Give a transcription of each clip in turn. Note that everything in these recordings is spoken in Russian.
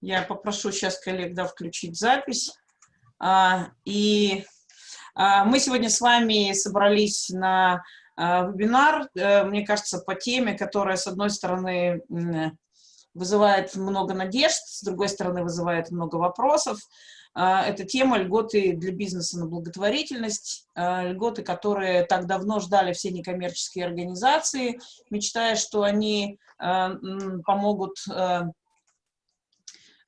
Я попрошу сейчас коллег да, включить запись. А, и а, мы сегодня с вами собрались на а, вебинар, а, мне кажется, по теме, которая, с одной стороны, вызывает много надежд, с другой стороны, вызывает много вопросов. Это тема льготы для бизнеса на благотворительность, льготы, которые так давно ждали все некоммерческие организации, мечтая, что они помогут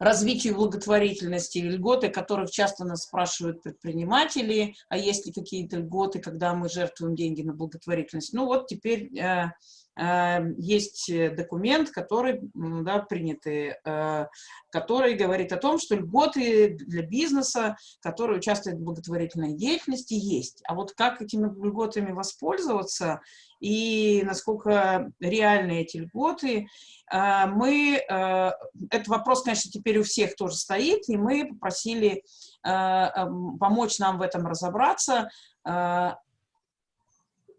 развитию благотворительности, льготы, которых часто нас спрашивают предприниматели, а есть ли какие-то льготы, когда мы жертвуем деньги на благотворительность. Ну вот теперь э, есть документ, который, да, принятый, э, который говорит о том, что льготы для бизнеса, который участвует в благотворительной деятельности, есть. А вот как этими льготами воспользоваться и насколько реальны эти льготы, а, мы, э, этот вопрос, конечно, теперь у всех тоже стоит, и мы попросили э, помочь нам в этом разобраться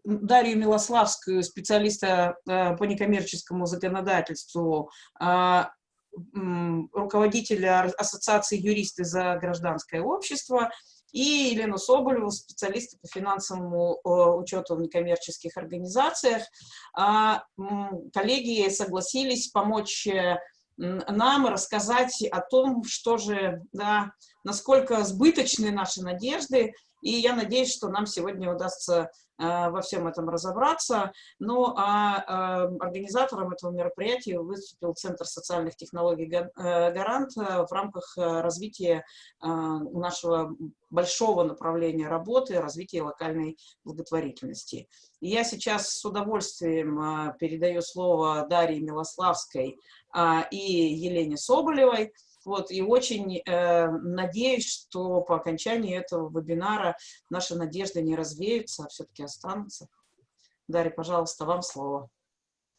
Дарью Милославскую, специалиста э, по некоммерческому законодательству, а, руководителя Ассоциации юристы за гражданское общество, и Елену Соболеву, специалиста по финансовому э, учету в некоммерческих организациях. А, коллеги согласились помочь э, нам рассказать о том, что же, да, насколько сбыточны наши надежды, и я надеюсь, что нам сегодня удастся Э, во всем этом разобраться. Ну, а э, организатором этого мероприятия выступил Центр социальных технологий э, «Гарант» в рамках развития нашего большого направления работы, развития локальной благотворительности. Я сейчас с удовольствием передаю слово Дарье Милославской и Елене Соболевой, вот, и очень э, надеюсь, что по окончании этого вебинара наши надежды не развеются, а все-таки останутся. Дарья, пожалуйста, вам слово.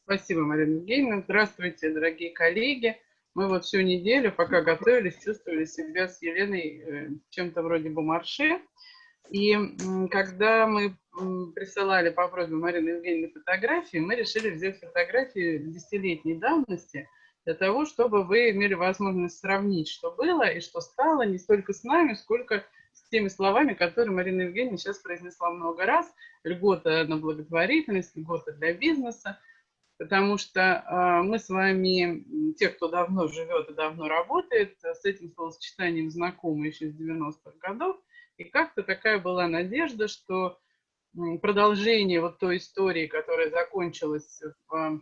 Спасибо, Марина Евгеньевна. Здравствуйте, дорогие коллеги. Мы вот всю неделю, пока готовились, чувствовали себя с Еленой э, чем-то вроде бумарше. И когда мы присылали по просьбе Марины Евгеньевны фотографии, мы решили взять фотографии десятилетней давности – для того, чтобы вы имели возможность сравнить, что было и что стало не столько с нами, сколько с теми словами, которые Марина Евгеньевна сейчас произнесла много раз. Льгота на благотворительность, льгота для бизнеса. Потому что э, мы с вами, те, кто давно живет и давно работает, с этим словосочетанием знакомы еще с 90-х годов. И как-то такая была надежда, что продолжение вот той истории, которая закончилась в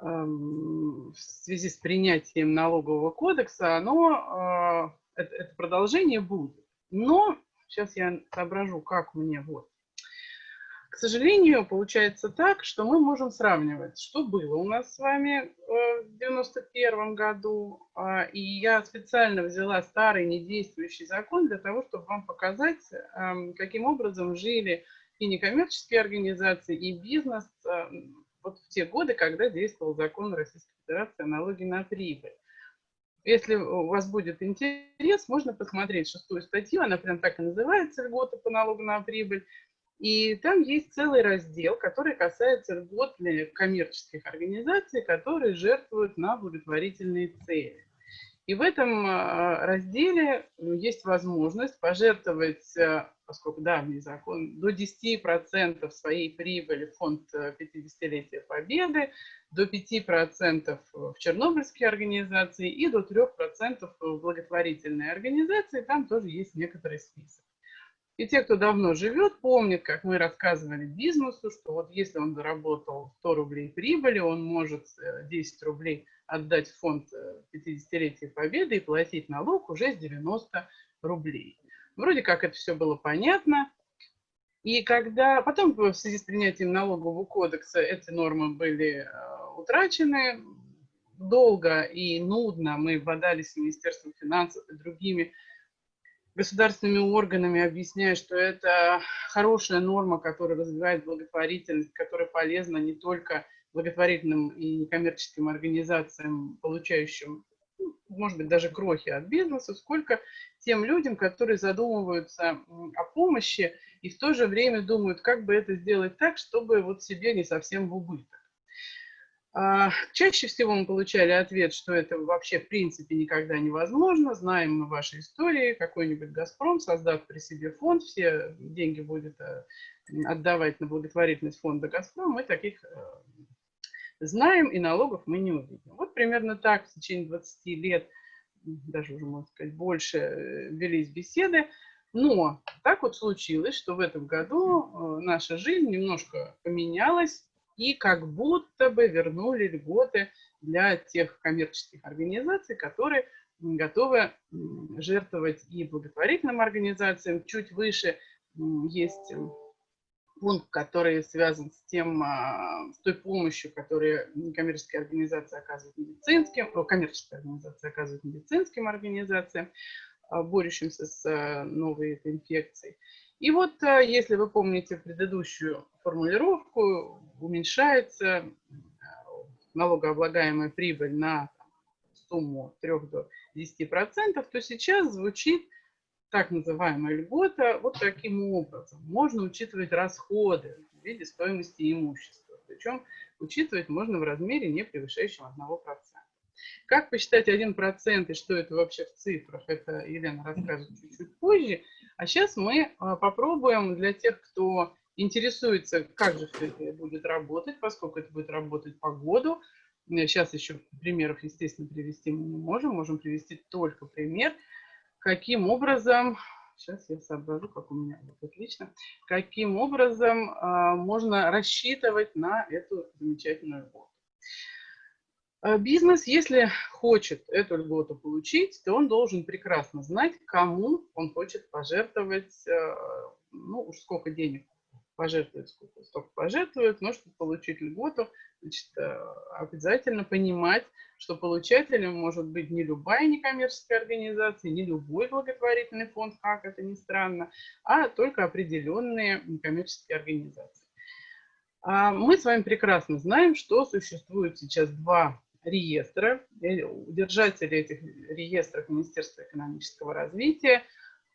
в связи с принятием налогового кодекса, оно, э, это продолжение будет. Но сейчас я соображу, как мне вот. К сожалению, получается так, что мы можем сравнивать, что было у нас с вами э, в 91 году. А, и я специально взяла старый недействующий закон для того, чтобы вам показать, эм, каким образом жили и некоммерческие организации, и бизнес э, вот в те годы, когда действовал закон Российской Федерации о налоге на прибыль. Если у вас будет интерес, можно посмотреть шестую статью, она прям так и называется «Льготы по налогу на прибыль». И там есть целый раздел, который касается льгот для коммерческих организаций, которые жертвуют на благотворительные цели. И в этом а, разделе ну, есть возможность пожертвовать, а, поскольку давний закон, до 10% своей прибыли в фонд 50-летия э, Победы, до 5% в чернобыльские организации и до 3% в благотворительные организации. Там тоже есть некоторый список. И те, кто давно живет, помнят, как мы рассказывали бизнесу, что вот если он заработал 100 рублей прибыли, он может 10 э, рублей отдать в фонд 50-летия э, Победы и платить налог уже с 90 рублей. Вроде как это все было понятно. И когда потом в связи с принятием налогового кодекса эти нормы были э, утрачены, долго и нудно мы бодались с Министерством финансов и другими государственными органами, объясняя, что это хорошая норма, которая развивает благотворительность, которая полезна не только благотворительным и некоммерческим организациям, получающим, может быть, даже крохи от бизнеса, сколько тем людям, которые задумываются о помощи и в то же время думают, как бы это сделать так, чтобы вот себе не совсем в убыток. А, чаще всего мы получали ответ, что это вообще в принципе никогда невозможно. Знаем мы ваши истории. Какой-нибудь «Газпром», создав при себе фонд, все деньги будет э, отдавать на благотворительность фонда «Газпром». Мы таких э, знаем, и налогов мы не увидим. Вот примерно так в течение 20 лет, даже уже, можно сказать, больше э, велись беседы. Но так вот случилось, что в этом году наша жизнь немножко поменялась, и как будто бы вернули льготы для тех коммерческих организаций, которые готовы жертвовать и благотворительным организациям. Чуть выше есть пункт, который связан с, тем, а, с той помощью, которую коммерческие организации оказывают медицинским, коммерческие организации оказывают медицинским организациям, а, борющимся с а, новой инфекцией. И вот, если вы помните предыдущую формулировку, уменьшается налогооблагаемая прибыль на сумму 3 до 10%, то сейчас звучит так называемая льгота вот таким образом. Можно учитывать расходы в виде стоимости имущества. Причем учитывать можно в размере, не превышающем 1%. Как посчитать 1% и что это вообще в цифрах, это Елена расскажет чуть-чуть позже. А сейчас мы а, попробуем для тех, кто интересуется, как же это будет работать, поскольку это будет работать по году. Сейчас еще примеров, естественно, привести мы не можем. Можем привести только пример, каким образом, сейчас я соображу, как у меня вот отлично, каким образом а, можно рассчитывать на эту замечательную льготу. А, бизнес, если хочет эту льготу получить, то он должен прекрасно знать, кому он хочет пожертвовать, а, ну уж сколько денег пожертвует, сколько, столько пожертвует, но чтобы получить льготу, значит, а, обязательно понимать, что получателем может быть не любая некоммерческая организация, не любой благотворительный фонд, как это ни странно, а только определенные некоммерческие организации. Мы с вами прекрасно знаем, что существует сейчас два реестра, держатели этих реестров Министерства экономического развития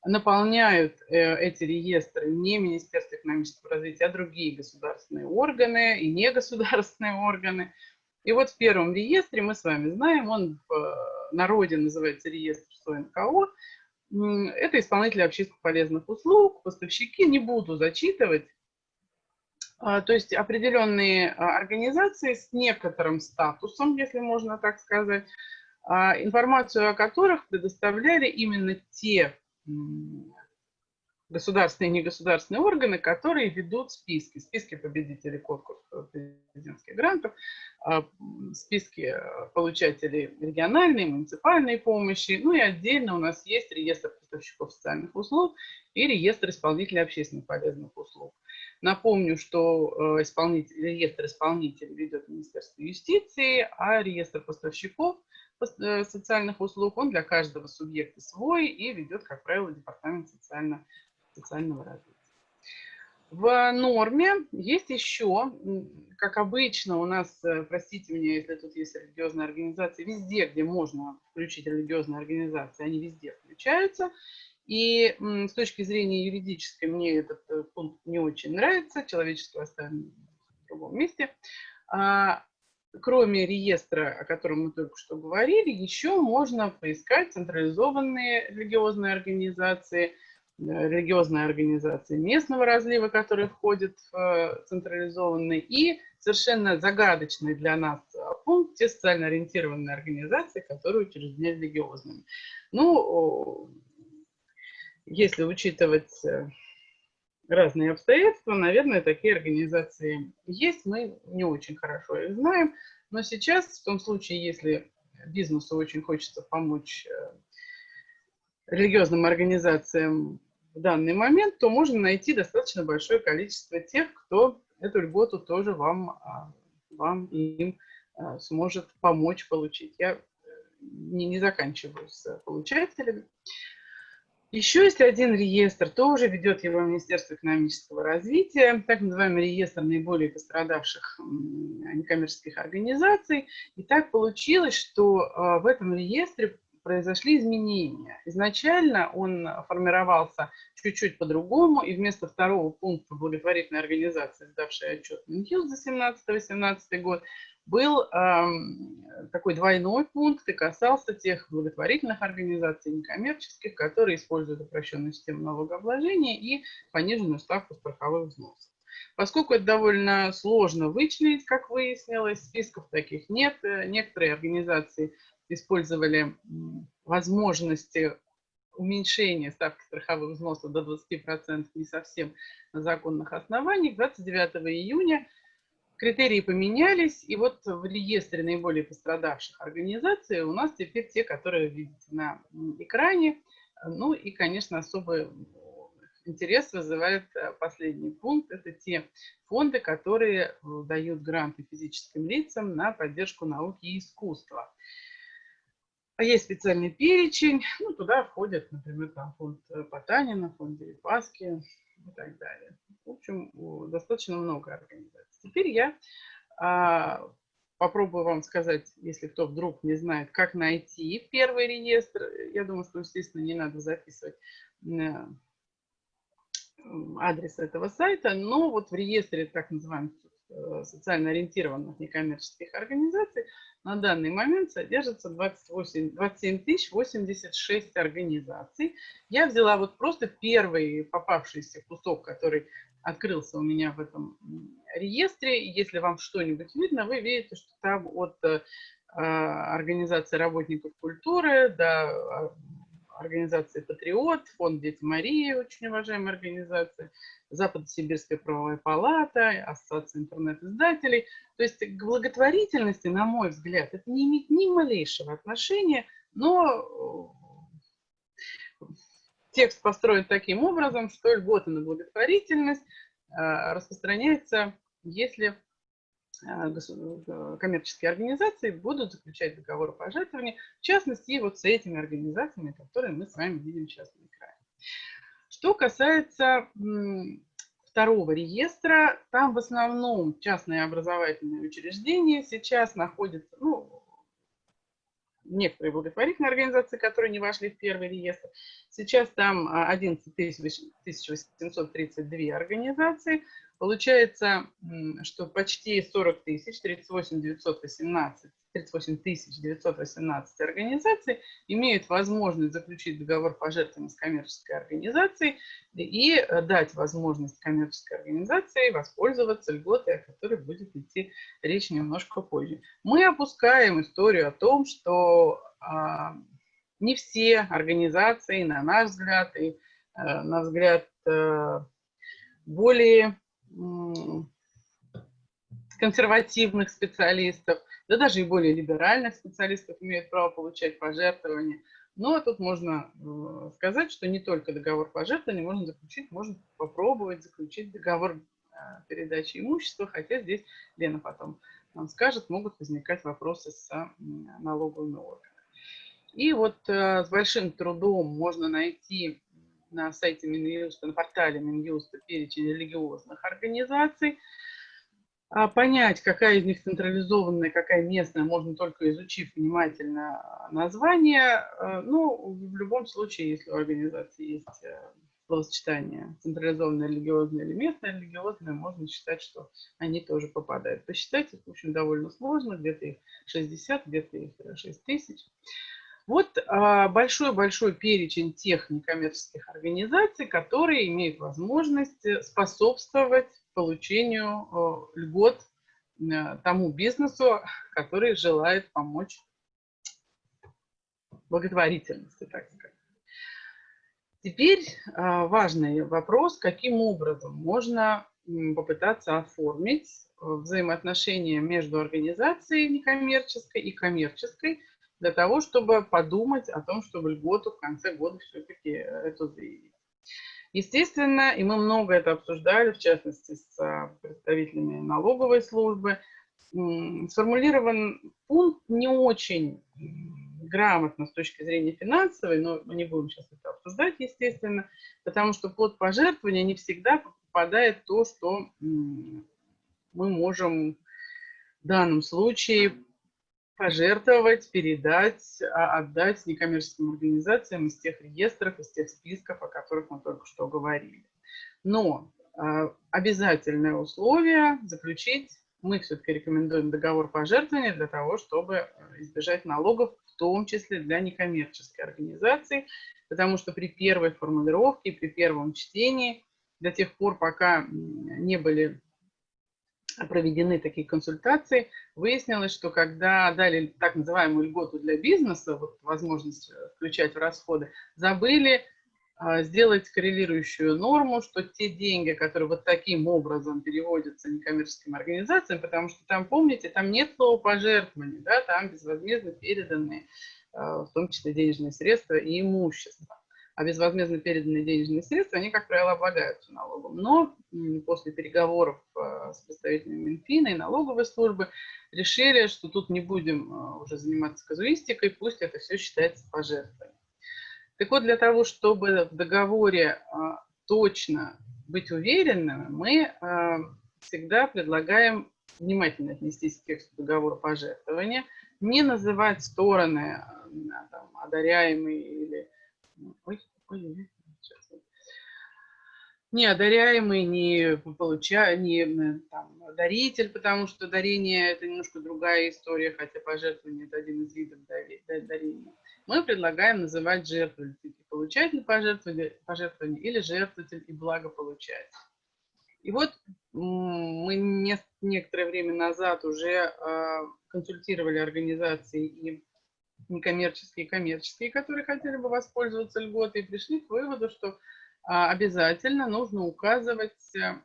наполняют э, эти реестры не Министерство экономического развития, а другие государственные органы и негосударственные органы. И вот в первом реестре мы с вами знаем, он в э, народе называется реестр СОНКО, это исполнители общественно полезных услуг, поставщики, не буду зачитывать, а, то есть определенные а, организации с некоторым статусом, если можно так сказать, а, информацию о которых предоставляли именно те государственные и негосударственные органы, которые ведут списки, списки победителей конкурсов президентских грантов, списки получателей региональной, муниципальной помощи, ну и отдельно у нас есть реестр поставщиков социальных услуг и реестр исполнителей общественно полезных услуг. Напомню, что э, исполнитель, реестр исполнителей ведет Министерство юстиции, а реестр поставщиков э, социальных услуг, он для каждого субъекта свой и ведет, как правило, Департамент социально, социального развития. В норме есть еще, как обычно у нас, э, простите меня, если тут есть религиозные организации, везде, где можно включить религиозные организации, они везде включаются. И с точки зрения юридической мне этот э, пункт не очень нравится, человечество оставим в другом месте. Кроме реестра, о котором мы только что говорили, еще можно поискать централизованные религиозные организации, э, религиозные организации местного разлива, которые входят в э, централизованные, и совершенно загадочный для нас пункт, те социально ориентированные организации, которые учреждены религиозными. Ну, если учитывать э, разные обстоятельства, наверное, такие организации есть. Мы не очень хорошо их знаем. Но сейчас, в том случае, если бизнесу очень хочется помочь э, религиозным организациям в данный момент, то можно найти достаточно большое количество тех, кто эту льготу тоже вам, а, вам и им а, сможет помочь получить. Я не, не заканчиваю с получателями. Еще есть один реестр, тоже ведет его Министерство экономического развития, так называемый реестр наиболее пострадавших некоммерческих организаций. И так получилось, что а, в этом реестре произошли изменения. Изначально он формировался чуть-чуть по-другому, и вместо второго пункта благотворительной организации, сдавшей отчет Минюст за 17-18 год, был эм, такой двойной пункт и касался тех благотворительных организаций некоммерческих, которые используют упрощенную систему налогообложения и пониженную ставку страховых взносов. Поскольку это довольно сложно вычленить, как выяснилось, списков таких нет. Э, некоторые организации использовали возможности уменьшения ставки страховых взносов до 20% не совсем на законных основаниях. 29 июня критерии поменялись, и вот в реестре наиболее пострадавших организаций у нас теперь те, которые видите на экране. Ну и, конечно, особый интерес вызывает э, последний пункт. Это те фонды, которые э, дают гранты физическим лицам на поддержку науки и искусства. А есть специальный перечень, ну, туда входят, например, там фонд э, Потанина, фонд Дерипаски и так далее. В общем, достаточно много организаций. Теперь я а, попробую вам сказать, если кто вдруг не знает, как найти первый реестр. Я думаю, что, естественно, не надо записывать э, адрес этого сайта, но вот в реестре так называемых социально ориентированных некоммерческих организаций на данный момент содержится 28, 27 086 организаций. Я взяла вот просто первый попавшийся кусок, который открылся у меня в этом реестре. Если вам что-нибудь видно, вы видите, что там от э, организации работников культуры до а, организации «Патриот», фонд «Дети Марии», очень уважаемая организация, Западно-Сибирская правовая палата, Ассоциация интернет-издателей. То есть к благотворительности, на мой взгляд, это не имеет ни малейшего отношения, но э, текст построен таким образом, что льготы на благотворительность э, распространяется, если коммерческие организации будут заключать договор пожертвования, в частности, вот с этими организациями, которые мы с вами видим сейчас на экране. Что касается второго реестра, там в основном частные образовательные учреждения сейчас находятся, ну, некоторые благотворительные организации, которые не вошли в первый реестр. Сейчас там 11 832 организации. Получается, что почти 40 тысяч, 38 918 38 918 организаций имеют возможность заключить договор пожертвования с коммерческой организацией и э, дать возможность коммерческой организации воспользоваться льготой, о которой будет идти речь немножко позже. Мы опускаем историю о том, что а, не все организации, на наш взгляд, и а, на взгляд а, более консервативных специалистов, да даже и более либеральных специалистов имеют право получать пожертвования. Но тут можно э, сказать, что не только договор пожертвования можно заключить, можно попробовать заключить договор э, передачи имущества, хотя здесь Лена потом нам скажет, могут возникать вопросы с налоговыми органами. И вот э, с большим трудом можно найти на сайте Минюста, на портале Минюста перечень религиозных организаций, а понять, какая из них централизованная, какая местная, можно только изучив внимательно название. Э, ну, в любом случае, если у организации есть э, словосочетание централизованное религиозное или местное религиозное, можно считать, что они тоже попадают. Посчитать их, в общем, довольно сложно, где-то их 60, где-то их 6 тысяч. Вот а, большой-большой перечень тех некоммерческих организаций, которые имеют возможность э, способствовать получению э, льгот э, тому бизнесу, который желает помочь благотворительности, так сказать. Теперь важный вопрос, каким образом можно попытаться оформить взаимоотношения между организацией некоммерческой и коммерческой, для того, чтобы подумать о том, чтобы льготу в конце года все-таки э, эту заявить. Естественно, и мы много это обсуждали, в частности, с а, представителями налоговой службы, сформулирован пункт не очень грамотно с точки зрения финансовой, но мы не будем сейчас это обсуждать, естественно, потому что под пожертвование не всегда попадает то, что мы можем в данном случае пожертвовать, передать, а, отдать некоммерческим организациям из тех реестров, из тех списков, о которых мы только что говорили. Но а, обязательное условие заключить мы все-таки рекомендуем договор пожертвования для того, чтобы э, избежать налогов, в том числе для некоммерческой организации, потому что при первой формулировке, при первом чтении, до тех пор, пока не были проведены такие консультации, выяснилось, что когда дали так называемую льготу для бизнеса, вот возможность э, включать в расходы, забыли а, сделать коррелирующую норму, что те деньги, которые вот таким образом переводятся некоммерческим организациям, потому что там, помните, там нет слова пожертвования, да, там безвозмездно переданные, а, в том числе денежные средства и имущество. А безвозмездно переданные денежные средства, они, как правило, облагаются налогом. Но после переговоров а, с представителями Минфина и налоговой службы решили, что тут не будем уже заниматься казуистикой, пусть это все считается пожертвованием. Так вот, для того, чтобы в договоре а, точно быть уверенными, мы всегда предлагаем внимательно отнестись к тексту договора пожертвования, не называть стороны там, одаряемые или... Ой, ой, не одаряемый, не получа, не там, даритель, потому что дарение это немножко другая история, хотя пожертвование это один из видов дарения. Мы предлагаем называть жертвователь. И получатель пожертвования, пожертвования или жертвователь и благополучатель. И вот мы некоторое время назад уже а, консультировали организации и некоммерческие, коммерческие, которые хотели бы воспользоваться льготой, пришли к выводу, что а, обязательно нужно указывать э,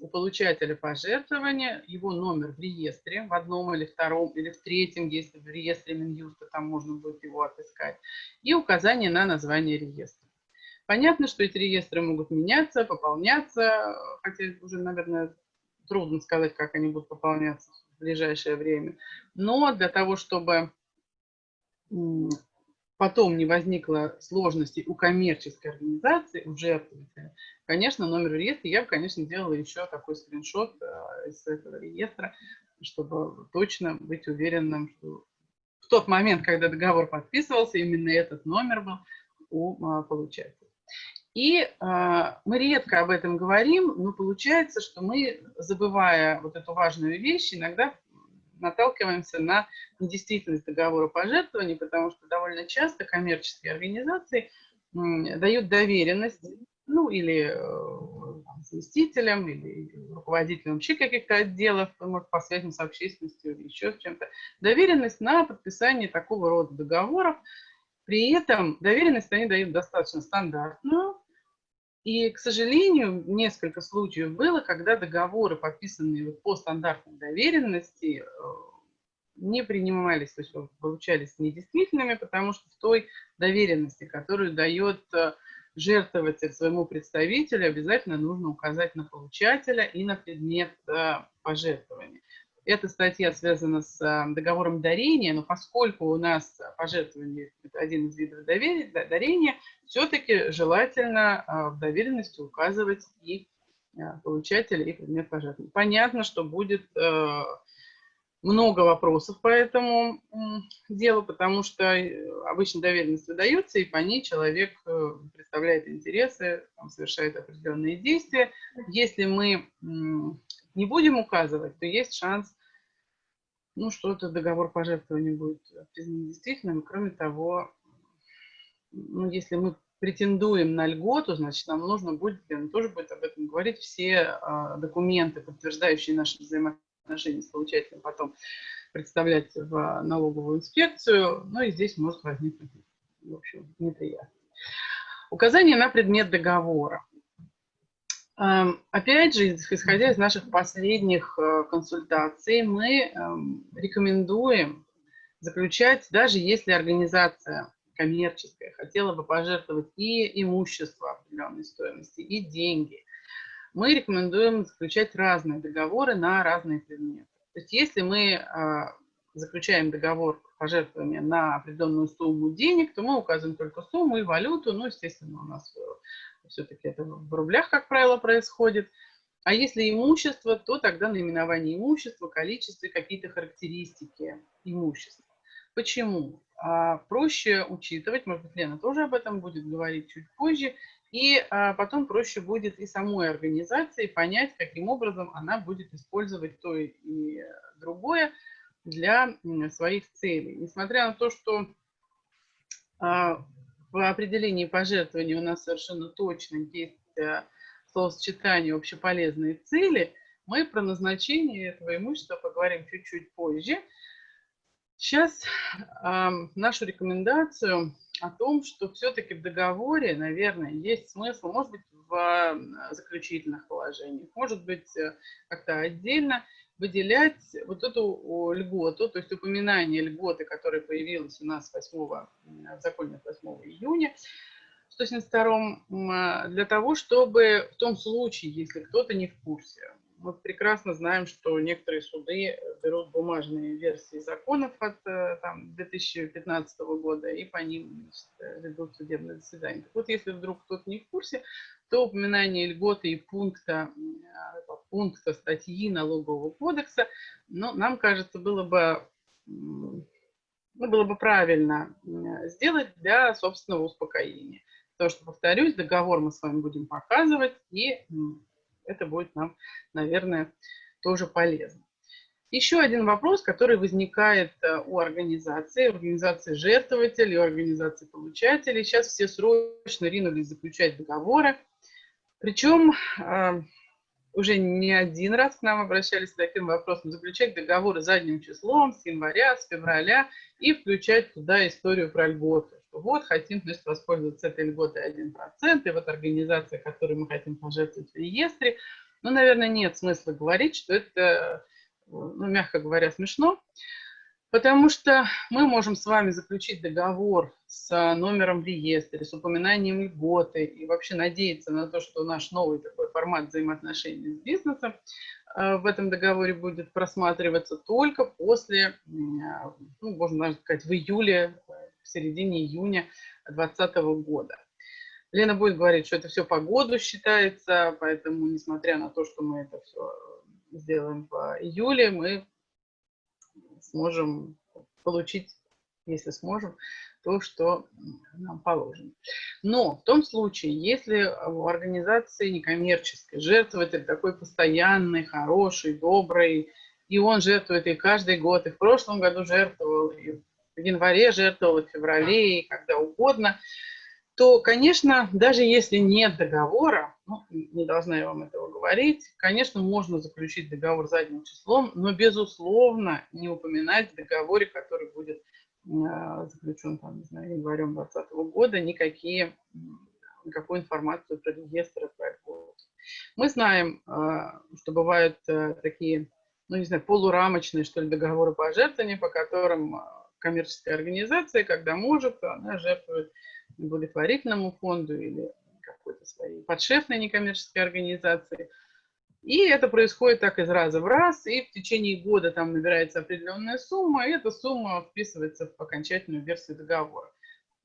у получателя пожертвования его номер в реестре, в одном или втором, или в третьем, если в реестре Минюста, там можно будет его отыскать, и указание на название реестра. Понятно, что эти реестры могут меняться, пополняться, хотя уже, наверное, трудно сказать, как они будут пополняться в ближайшее время. Но для того, чтобы потом не возникло сложностей у коммерческой организации, у жертвователя, конечно, номер реестра, я бы, конечно, делала еще такой скриншот э, из этого реестра, чтобы точно быть уверенным, что в тот момент, когда договор подписывался, именно этот номер был у а, получателя. И э, мы редко об этом говорим, но получается, что мы, забывая вот эту важную вещь, иногда наталкиваемся на недействительность договора пожертвований, потому что довольно часто коммерческие организации дают доверенность, ну, или э, заместителям, или руководителям вообще каких-то отделов, может, по связям с общественностью или еще с чем-то, доверенность на подписание такого рода договоров. При этом доверенность они дают достаточно стандартную, и, к сожалению, несколько случаев было, когда договоры, подписанные по стандартной доверенности, э, не принимались, то есть получались недействительными, потому что в той доверенности, которую дает э, жертвователь своему представителю, обязательно нужно указать на получателя и на предмет э, пожертвования. Эта статья связана с договором дарения, но поскольку у нас пожертвование – это один из видов дарения, все-таки желательно а, в доверенности указывать и а, получателя, и предмет пожертвования. Понятно, что будет э, много вопросов по этому делу, потому что э, обычно доверенность выдается, и по ней человек э, представляет интересы, совершает определенные действия. Если мы не будем указывать, то есть шанс, ну, что этот договор пожертвования будет признан недействительным. Кроме того, ну, если мы претендуем на льготу, значит, нам нужно будет, он тоже будет об этом говорить, все а, документы, подтверждающие наши взаимоотношения с получателем, потом представлять в налоговую инспекцию, ну и здесь может возникнуть, в общем, неприятно. Указание на предмет договора. Эм, опять же, исходя из наших последних э, консультаций, мы эм, рекомендуем заключать, даже если организация коммерческая, хотела бы пожертвовать и имущество определенной стоимости, и деньги, мы рекомендуем заключать разные договоры на разные предметы. То есть если мы э, заключаем договор пожертвования на определенную сумму денег, то мы указываем только сумму и валюту. Ну, естественно, у нас э, все-таки это в рублях, как правило, происходит. А если имущество, то тогда наименование имущества, количество и какие-то характеристики имущества. Почему? А, проще учитывать, может быть, Лена тоже об этом будет говорить чуть позже, и а, потом проще будет и самой организации понять, каким образом она будет использовать то и другое для своих целей. Несмотря на то, что а, в определении пожертвований у нас совершенно точно есть словосочетание общеполезные цели, мы про назначение этого имущества поговорим чуть-чуть позже. Сейчас э, нашу рекомендацию о том, что все-таки в договоре, наверное, есть смысл, может быть, в э, заключительных положениях, может быть, э, как-то отдельно выделять вот эту льготу, то есть упоминание льготы, которая появилась у нас 8, в законе 8 июня, 172 для того, чтобы в том случае, если кто-то не в курсе, мы прекрасно знаем, что некоторые суды берут бумажные версии законов от э, там, 2015 года и по ним значит, ведут судебное заседание. Так вот, если вдруг кто-то не в курсе, то упоминание льготы и пункта, э, пункта статьи налогового кодекса, ну, нам кажется, было бы, ну, было бы правильно сделать для собственного успокоения. Потому что, повторюсь, договор мы с вами будем показывать, и это будет нам, наверное, тоже полезно. Еще один вопрос, который возникает э, у организации, организации жертвователей, у организации получателей. Сейчас все срочно ринулись заключать договоры. Причем э, уже не один раз к нам обращались с таким вопросом, заключать договоры задним числом с января, с февраля и включать туда историю про льготы. Что вот, хотим значит, воспользоваться этой льготой 1%, и вот организация, которой мы хотим пожертвовать в реестре. Ну, наверное, нет смысла говорить, что это, ну, мягко говоря, смешно. Потому что мы можем с вами заключить договор с номером в реестре, с упоминанием льготы и вообще надеяться на то, что наш новый такой формат взаимоотношений с бизнесом э, в этом договоре будет просматриваться только после, ну, можно даже сказать, в июле, в середине июня 2020 года. Лена будет говорить, что это все по году считается, поэтому, несмотря на то, что мы это все сделаем в июле, мы сможем получить, если сможем, то, что нам положено. Но в том случае, если у организации некоммерческой жертвователь такой постоянный, хороший, добрый, и он жертвует и каждый год, и в прошлом году жертвовал, и в январе жертвовал, и в феврале, и когда угодно – то, конечно, даже если нет договора, ну, не должна я вам этого говорить, конечно, можно заключить договор задним числом, но, безусловно, не упоминать в договоре, который будет э, заключен, там, не знаю, январем 2020 года, никакие, никакую информацию про реестры, про Мы знаем, э, что бывают э, такие, ну, не знаю, полурамочные, что ли, договоры пожертвования, по которым коммерческая организация, когда может, она жертвует благотворительному фонду или какой-то своей подшефной некоммерческой организации. И это происходит так из раза в раз, и в течение года там набирается определенная сумма, и эта сумма вписывается в окончательную версию договора.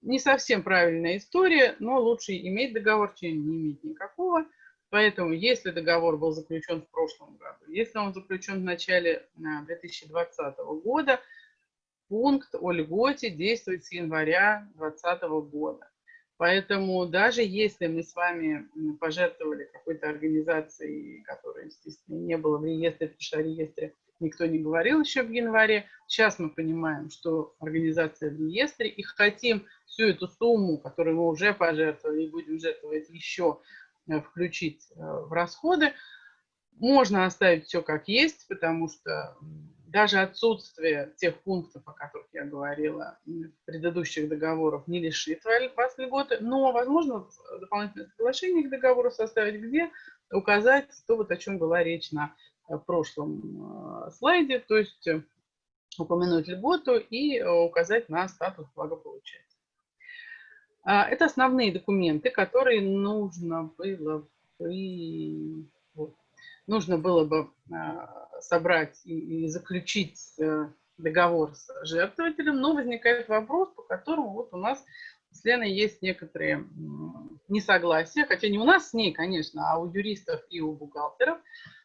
Не совсем правильная история, но лучше иметь договор, чем не иметь никакого. Поэтому, если договор был заключен в прошлом году, если он заключен в начале 2020 э, года, пункт о льготе действует с января 2020 года. Поэтому даже если мы с вами пожертвовали какой-то организацией, которая, естественно, не было в реестре, потому что о реестре никто не говорил еще в январе, сейчас мы понимаем, что организация в реестре, и хотим всю эту сумму, которую мы уже пожертвовали и будем жертвовать еще, э, включить э, в расходы, можно оставить все как есть, потому что даже отсутствие тех пунктов, о которых я говорила, в предыдущих договорах не лишит вас льготы, но, возможно, дополнительное соглашение к договору составить, где указать то, вот о чем была речь на э, прошлом э, слайде, то есть э, упомянуть льготу и указать на статус благополучателя. А, это основные документы, которые нужно было бы, вот, нужно было бы собрать и, и заключить э, договор с жертвователем, но возникает вопрос, по которому вот у нас с Леной есть некоторые несогласия, хотя не у нас с ней, конечно, а у юристов и у бухгалтеров,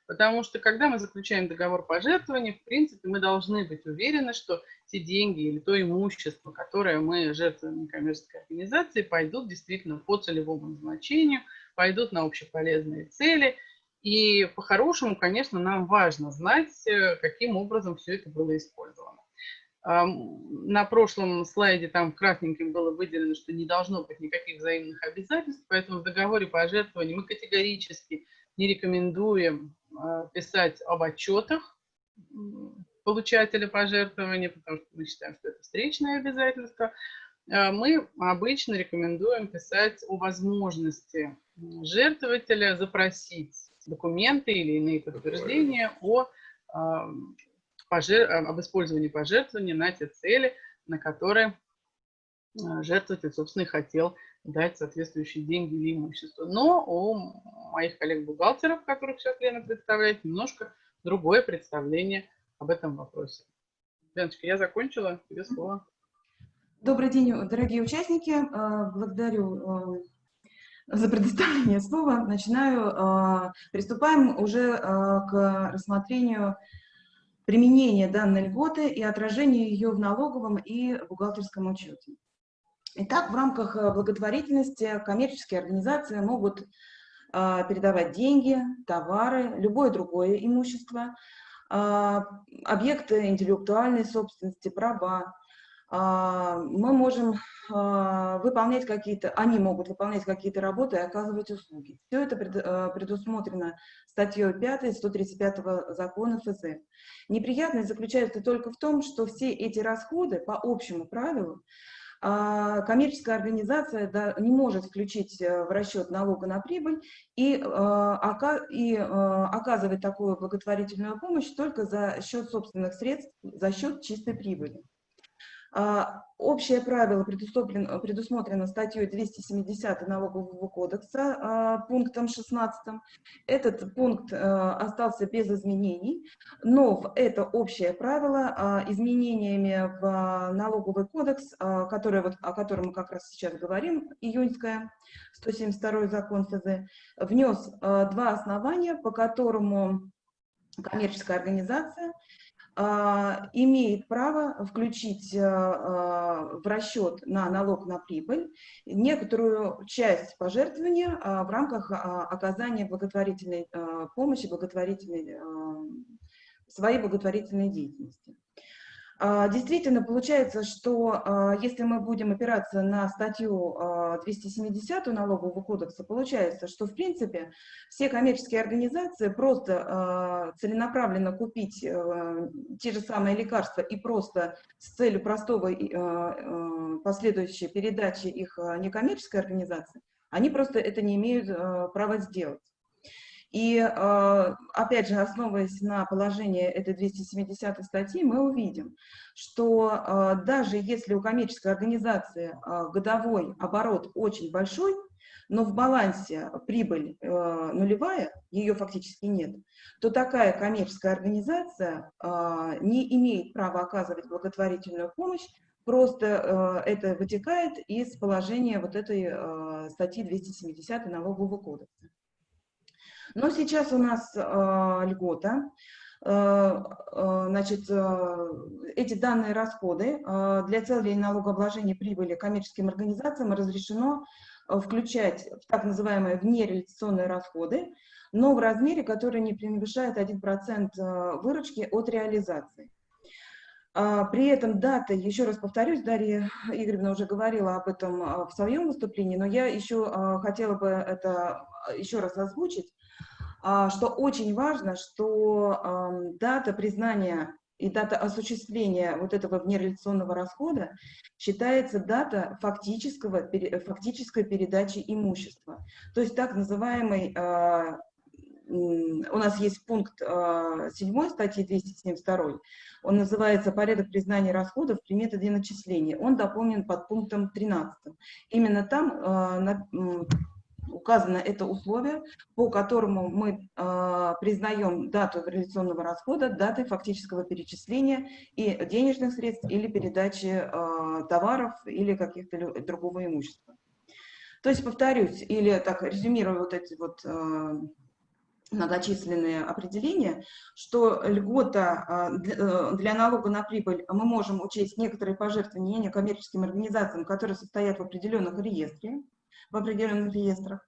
Потому что, когда мы заключаем договор пожертвования, в принципе, мы должны быть уверены, что те деньги или то имущество, которое мы жертвуем некоммерческой организации, пойдут действительно по целевому назначению, пойдут на общеполезные цели. И по-хорошему, конечно, нам важно знать, э, каким образом все это было использовано. На прошлом слайде там красненьким было выделено, что не должно быть никаких взаимных обязательств, поэтому в договоре пожертвований мы категорически не рекомендуем а, писать об отчетах получателя пожертвования, потому что мы считаем, что это встречное обязательство. А, мы обычно рекомендуем писать о возможности жертвователя запросить документы или иные подтверждения о, а, пожер... об использовании пожертвования на те цели, на которые жертвователь, собственно, и хотел дать соответствующие деньги или имущество. Но у моих коллег-бухгалтеров, которых сейчас Лена представляет, немножко другое представление об этом вопросе. Леночка, я закончила, тебе слово. Добрый день, дорогие участники. А, благодарю а, за предоставление слова. Начинаю. А, приступаем уже к рассмотрению применения данной льготы и отражения ее в налоговом и бухгалтерском учете. Итак, в рамках э, благотворительности коммерческие организации могут а, передавать деньги, товары, любое другое имущество, а, объекты интеллектуальной собственности, права. А, мы можем выполнять какие-то, они могут выполнять какие-то работы и оказывать услуги. Все это э, предусмотрено статьей 5 135 закона ФЗ. Неприятность заключается только в том, что все эти расходы по общему правилу а, коммерческая организация не может включить э, в расчет налога на прибыль и, оказывать такую благотворительную помощь только за счет собственных средств, за счет чистой прибыли. А, общее правило предусмотрено, предусмотрено статьей 270 Налогового кодекса а, пунктом 16. Этот пункт остался без изменений, но это общее правило а, изменениями в Налоговый кодекс, который, вот, о котором мы как раз сейчас говорим, июньская, 172 закон ФЗ, внес два основания, по которому коммерческая организация а, имеет право включить а, а, в расчет на налог на прибыль некоторую часть пожертвования в рамках оказания благотворительной помощи, благотворительной, своей благотворительной деятельности. А, действительно, получается, что а, если мы будем опираться на статью 270 а, налогового кодекса, получается, что в принципе все коммерческие организации просто целенаправленно купить те же самые лекарства и просто с целью простого последующей передачи их некоммерческой организации, они просто это не имеют права сделать. И, а, опять же, основываясь на положении этой 270 статьи, мы увидим, что а, даже если у коммерческой организации а, годовой оборот очень большой, но в балансе прибыль нулевая, ее фактически нет, то такая коммерческая организация не имеет права оказывать благотворительную помощь, просто это вытекает из положения вот этой статьи 270 налогового кодекса. Но сейчас у нас э, льгота. Э, э, значит, э, эти данные расходы для целей налогообложения прибыли коммерческим организациям разрешено включать в так называемые внереализационные расходы, но в размере, который не превышает 1% э, выручки от реализации. А, при этом дата, еще раз повторюсь, Дарья Игоревна уже говорила об этом в своем выступлении, но я еще хотела бы это еще раз озвучить. А, что очень важно, что дата признания и дата осуществления вот этого внереляционного расхода считается дата фактического, фактической передачи имущества. То есть так называемый, а, у нас есть пункт 7 а, статьи 272, он называется «Порядок признания расходов при методе начисления». Он дополнен под пунктом 13. Именно там указано это условие, по которому мы э, признаем дату реализационного расхода датой фактического перечисления и денежных средств или передачи товаров или каких-то другого имущества. То есть, повторюсь, или так резюмирую вот эти вот многочисленные определения, что льгота для налога на прибыль мы можем учесть некоторые пожертвования некоммерческим организациям, которые состоят в определенных реестре, в определенных реестрах,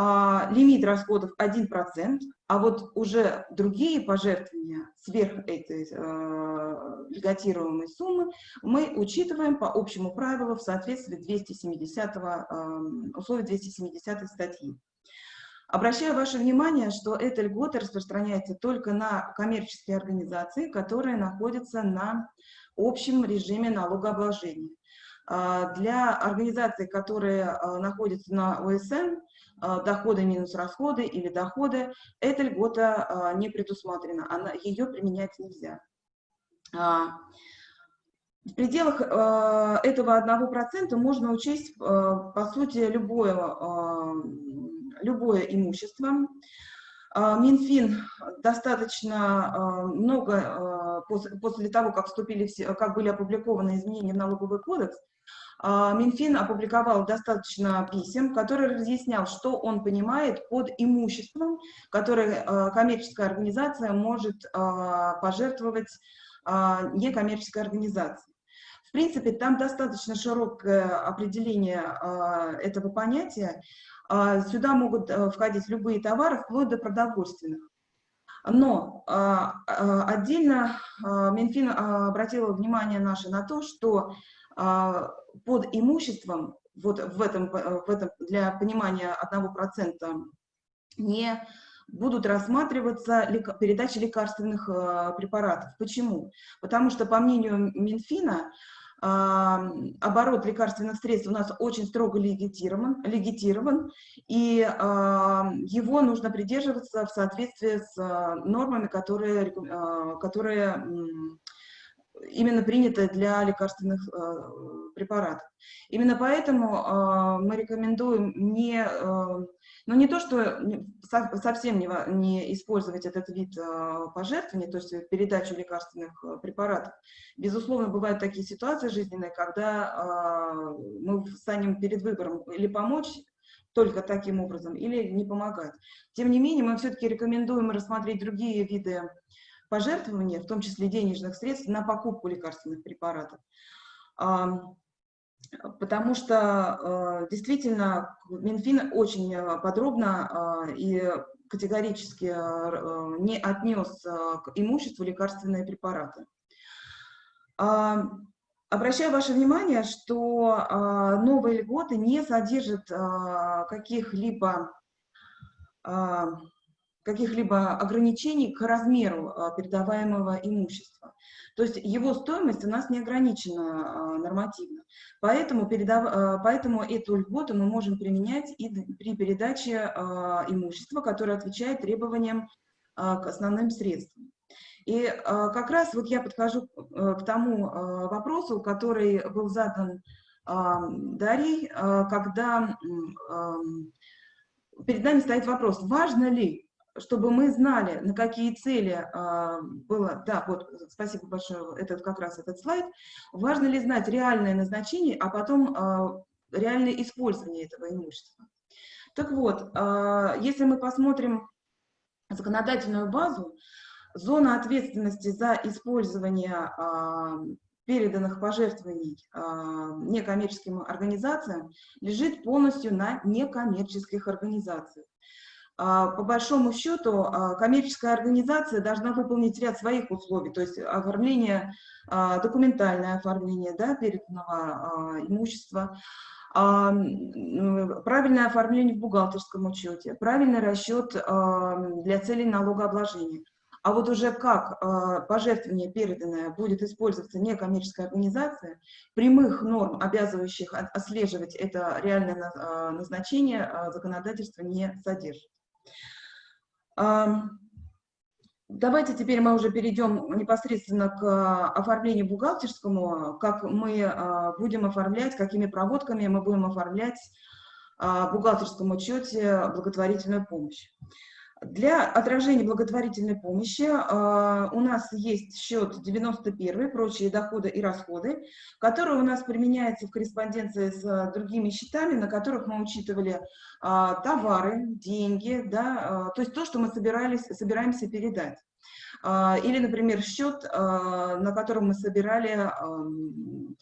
а, лимит расходов 1%, а вот уже другие пожертвования сверх этой э, льготируемой суммы мы учитываем по общему правилу в соответствии 270 э, условий 270 статьи. Обращаю ваше внимание, что эта льгота распространяется только на коммерческие организации, которые находятся на общем режиме налогообложения. Для организаций, которые находятся на ОСН, а, доходы минус расходы или доходы, эта льгота а, не предусмотрена, она, ее применять нельзя. А, в пределах этого 1% можно учесть, по сути, любое, любое имущество. Минфин достаточно много, после того, как, вступили, как были опубликованы изменения в налоговый кодекс, а, Минфин опубликовал достаточно писем, который разъяснял, что он понимает под имуществом, которое а, коммерческая организация может а, пожертвовать некоммерческой организации. В принципе, там достаточно широкое определение этого понятия. Сюда могут входить любые товары, вплоть до продовольственных. Но отдельно Минфин обратил внимание наше на то, что под имуществом, вот в этом, в этом для понимания одного процента, не будут рассматриваться передачи лекарственных э, препаратов. Почему? Потому что, по мнению Минфина, э, оборот лекарственных средств у нас очень строго легитирован, легитирован и его нужно придерживаться в соответствии с э, нормами, которые, э, которые именно принято для лекарственных э, препаратов. Именно поэтому мы рекомендуем не, э, ну не то, что со, совсем не, не использовать этот вид э, пожертвования, то есть передачу лекарственных э, препаратов. Безусловно, бывают такие ситуации жизненные, когда э, мы станем перед выбором или помочь только таким образом, или не помогать. Тем не менее, мы все-таки рекомендуем рассмотреть другие виды пожертвования, в том числе денежных средств, на покупку лекарственных препаратов. Потому что э, действительно Минфин очень э, подробно э, и категорически не отнес к имуществу лекарственные препараты. Обращаю ваше внимание, что новые льготы не содержат каких-либо каких-либо ограничений к размеру а, передаваемого имущества. То есть его стоимость у нас не ограничена а, нормативно. Поэтому, передав, а, поэтому эту льготу мы можем применять и при передаче имущества, которое отвечает требованиям к основным средствам. И как раз вот я подхожу к тому вопросу, который был задан Дарьей, когда перед нами стоит вопрос, важно ли чтобы мы знали, на какие цели а, было, да, вот, спасибо большое, этот как раз этот слайд, важно ли знать реальное назначение, а потом а, реальное использование этого имущества. Так вот, а, если мы посмотрим законодательную базу, зона ответственности за использование а, переданных пожертвований а, некоммерческим организациям лежит полностью на некоммерческих организациях. А, по большому счету а, коммерческая организация должна выполнить ряд своих условий, то есть оформление, а, документальное оформление да, переданного имущества, правильное оформление в бухгалтерском учете, правильный расчет для целей налогообложения. А вот уже как пожертвование переданное будет использоваться некоммерческая организация, прямых норм, обязывающих отслеживать это реальное назначение, законодательство не содержит. Давайте теперь мы уже перейдем непосредственно к а, оформлению бухгалтерскому, как мы а, будем оформлять, какими проводками мы будем оформлять а, в бухгалтерском учете благотворительную помощь. Для отражения благотворительной помощи э, у нас есть счет 91, прочие доходы и расходы, который у нас применяется в корреспонденции с э, другими счетами, на которых мы учитывали э, товары, деньги, да, э, то есть то, что мы собирались, собираемся передать. Э, или, например, счет, э, на котором мы собирали э,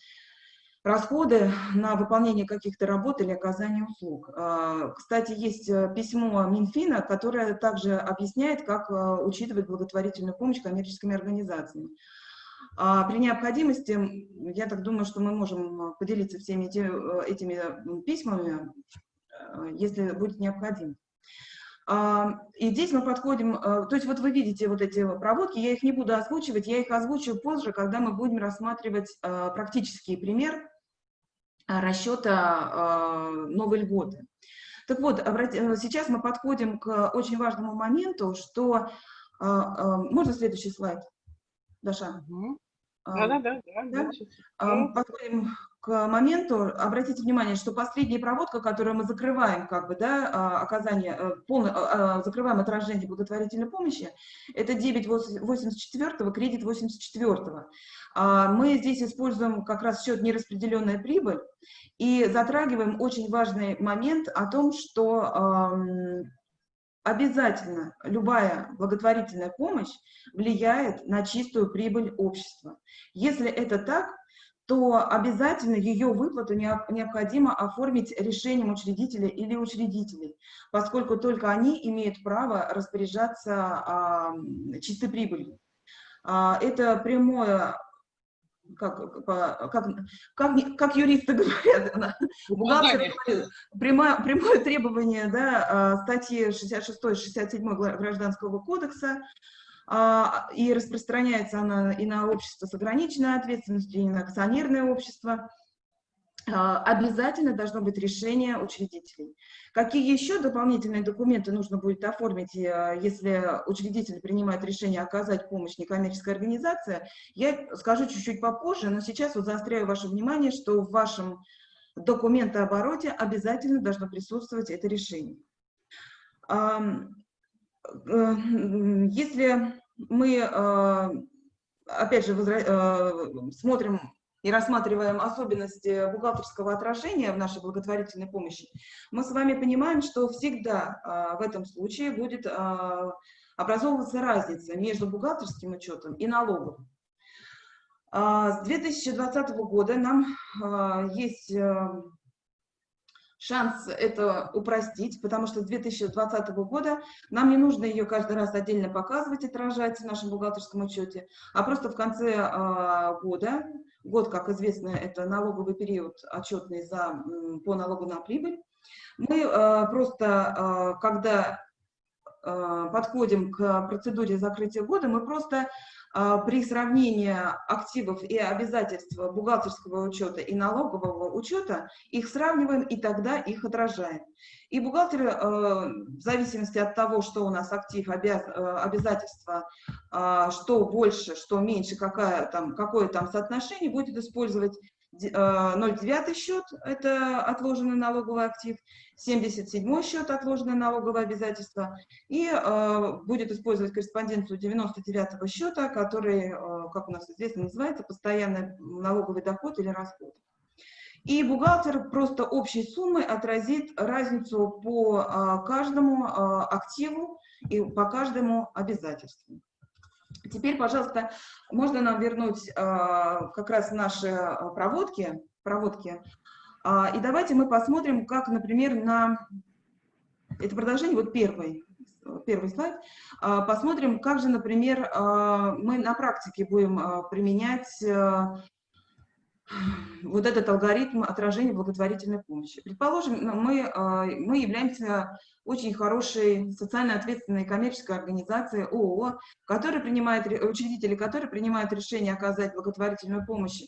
расходы на выполнение каких-то работ или оказание услуг. А, кстати, есть э, письмо Минфина, которое также объясняет, как э, учитывать благотворительную помощь коммерческими организациями. А при необходимости, я так думаю, что мы можем поделиться всеми эти, э, этими письмами, если будет необходимо. А, и здесь мы подходим, то есть вот вы видите вот эти проводки, я их не буду озвучивать, я их озвучу позже, когда мы будем рассматривать практический пример расчета а, новой льготы. Так вот, э, сейчас мы подходим к очень важному моменту, что... А, можно следующий слайд, Даша? Да-да-да. Да? Подходим к моменту, обратите внимание, что последняя проводка, которую мы закрываем, как бы, да, оказание, э, полное, закрываем отражение благотворительной помощи, это дебет 84 кредит 84 -го. Мы здесь используем как раз счет нераспределенная прибыль и затрагиваем очень важный момент о том, что обязательно любая благотворительная помощь влияет на чистую прибыль общества. Если это так, то обязательно ее выплату необходимо оформить решением учредителя или учредителей, поскольку только они имеют право распоряжаться чистой прибылью. А, это прямое как, как, как, как юристы говорят, бухгалтер прямое, прямое требование да, а, статьи 66-67 Гражданского кодекса, и распространяется она и на общество с ограниченной ответственностью, и на акционерное общество. А, обязательно должно быть решение учредителей. Какие еще дополнительные документы нужно будет оформить, э, если учредитель принимает решение оказать помощь некоммерческой организации, я скажу чуть-чуть попозже, но сейчас вот заостряю ваше внимание, что в вашем документообороте обязательно должно присутствовать это решение. Э, если мы, э, опять же, смотрим и рассматриваем особенности бухгалтерского отражения в нашей благотворительной помощи, мы с вами понимаем, что всегда а, в этом случае будет образовываться разница между бухгалтерским учетом и налоговым. А, с 2020 года нам есть шанс это упростить, потому что с 2020 года нам не нужно ее каждый раз отдельно показывать, отражать в нашем бухгалтерском учете, а просто в конце э, года Год, как известно, это налоговый период отчетный за, по налогу на прибыль. Мы э, просто, э, когда подходим к процедуре закрытия года, мы просто при сравнении активов и обязательств бухгалтерского учета и налогового учета, их сравниваем и тогда их отражаем. И бухгалтер, э, в зависимости от того, что у нас актив, обяз, э, обязательства, а, что больше, что меньше, какая там, какое там соотношение, будет использовать 0,9 счет – это отложенный налоговый актив, 77 счет – отложенное налоговое обязательство, и э, будет использовать корреспонденцию 99 счета, который, э, как у нас известно, называется постоянный налоговый доход или расход. И бухгалтер просто общей суммой отразит разницу по э, каждому активу и по каждому обязательству. Теперь, пожалуйста, можно нам вернуть э, как раз наши а, проводки, проводки. Э, и давайте мы посмотрим, как, например, на... Это продолжение, вот первый, первый слайд. Э, посмотрим, как же, например, э, мы на практике будем э, применять э, вот этот алгоритм отражения благотворительной помощи. Предположим, ну, мы, мы являемся очень хорошей социально ответственной коммерческой организацией ООО, которая принимает, учредители которой принимают решение оказать благотворительную помощь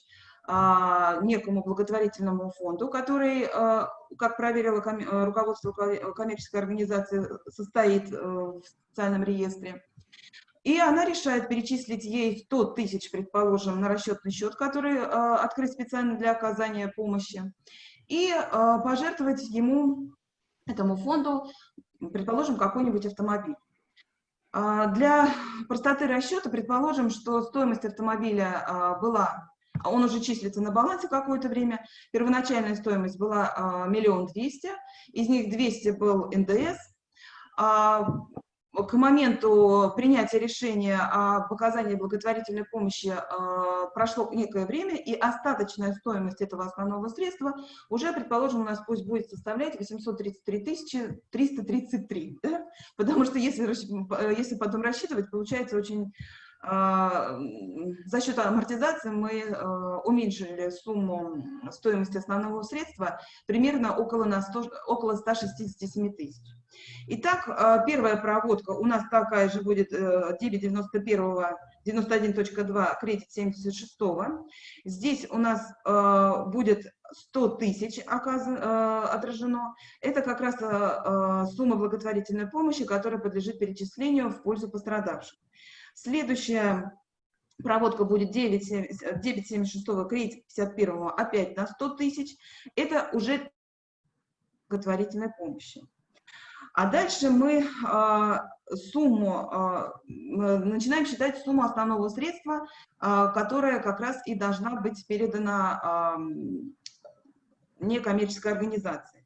а, некому благотворительному фонду, который, а, как проверило руководство коммерческой организации, состоит в социальном реестре. И она решает перечислить ей 100 тысяч, предположим, на расчетный счет, который э, открыт специально для оказания помощи, и э, пожертвовать ему, этому фонду, предположим, какой-нибудь автомобиль. А, для простоты расчета предположим, что стоимость автомобиля а, была, он уже числится на балансе какое-то время, первоначальная стоимость была а, миллион двести, из них 200 был НДС, к моменту принятия решения о показании благотворительной помощи э, прошло некое время, и остаточная стоимость этого основного средства уже, предположим, у нас пусть будет составлять 833 333, да? потому что если, если потом рассчитывать, получается очень за счет амортизации мы э, уменьшили сумму стоимости основного средства примерно около, на 100, около 167 тысяч. Итак, э, первая проводка у нас такая же будет 991 э, 91.2, кредит 76. Здесь у нас будет 100 тысяч отражено. Это как раз сумма благотворительной помощи, которая подлежит перечислению в пользу пострадавших. Следующая проводка будет 9,76 кредит 51 опять на 100 тысяч. Это уже благотворительной помощи. А дальше мы э, сумму, э, начинаем считать сумму основного средства, э, которая как раз и должна быть передана э, некоммерческой организации.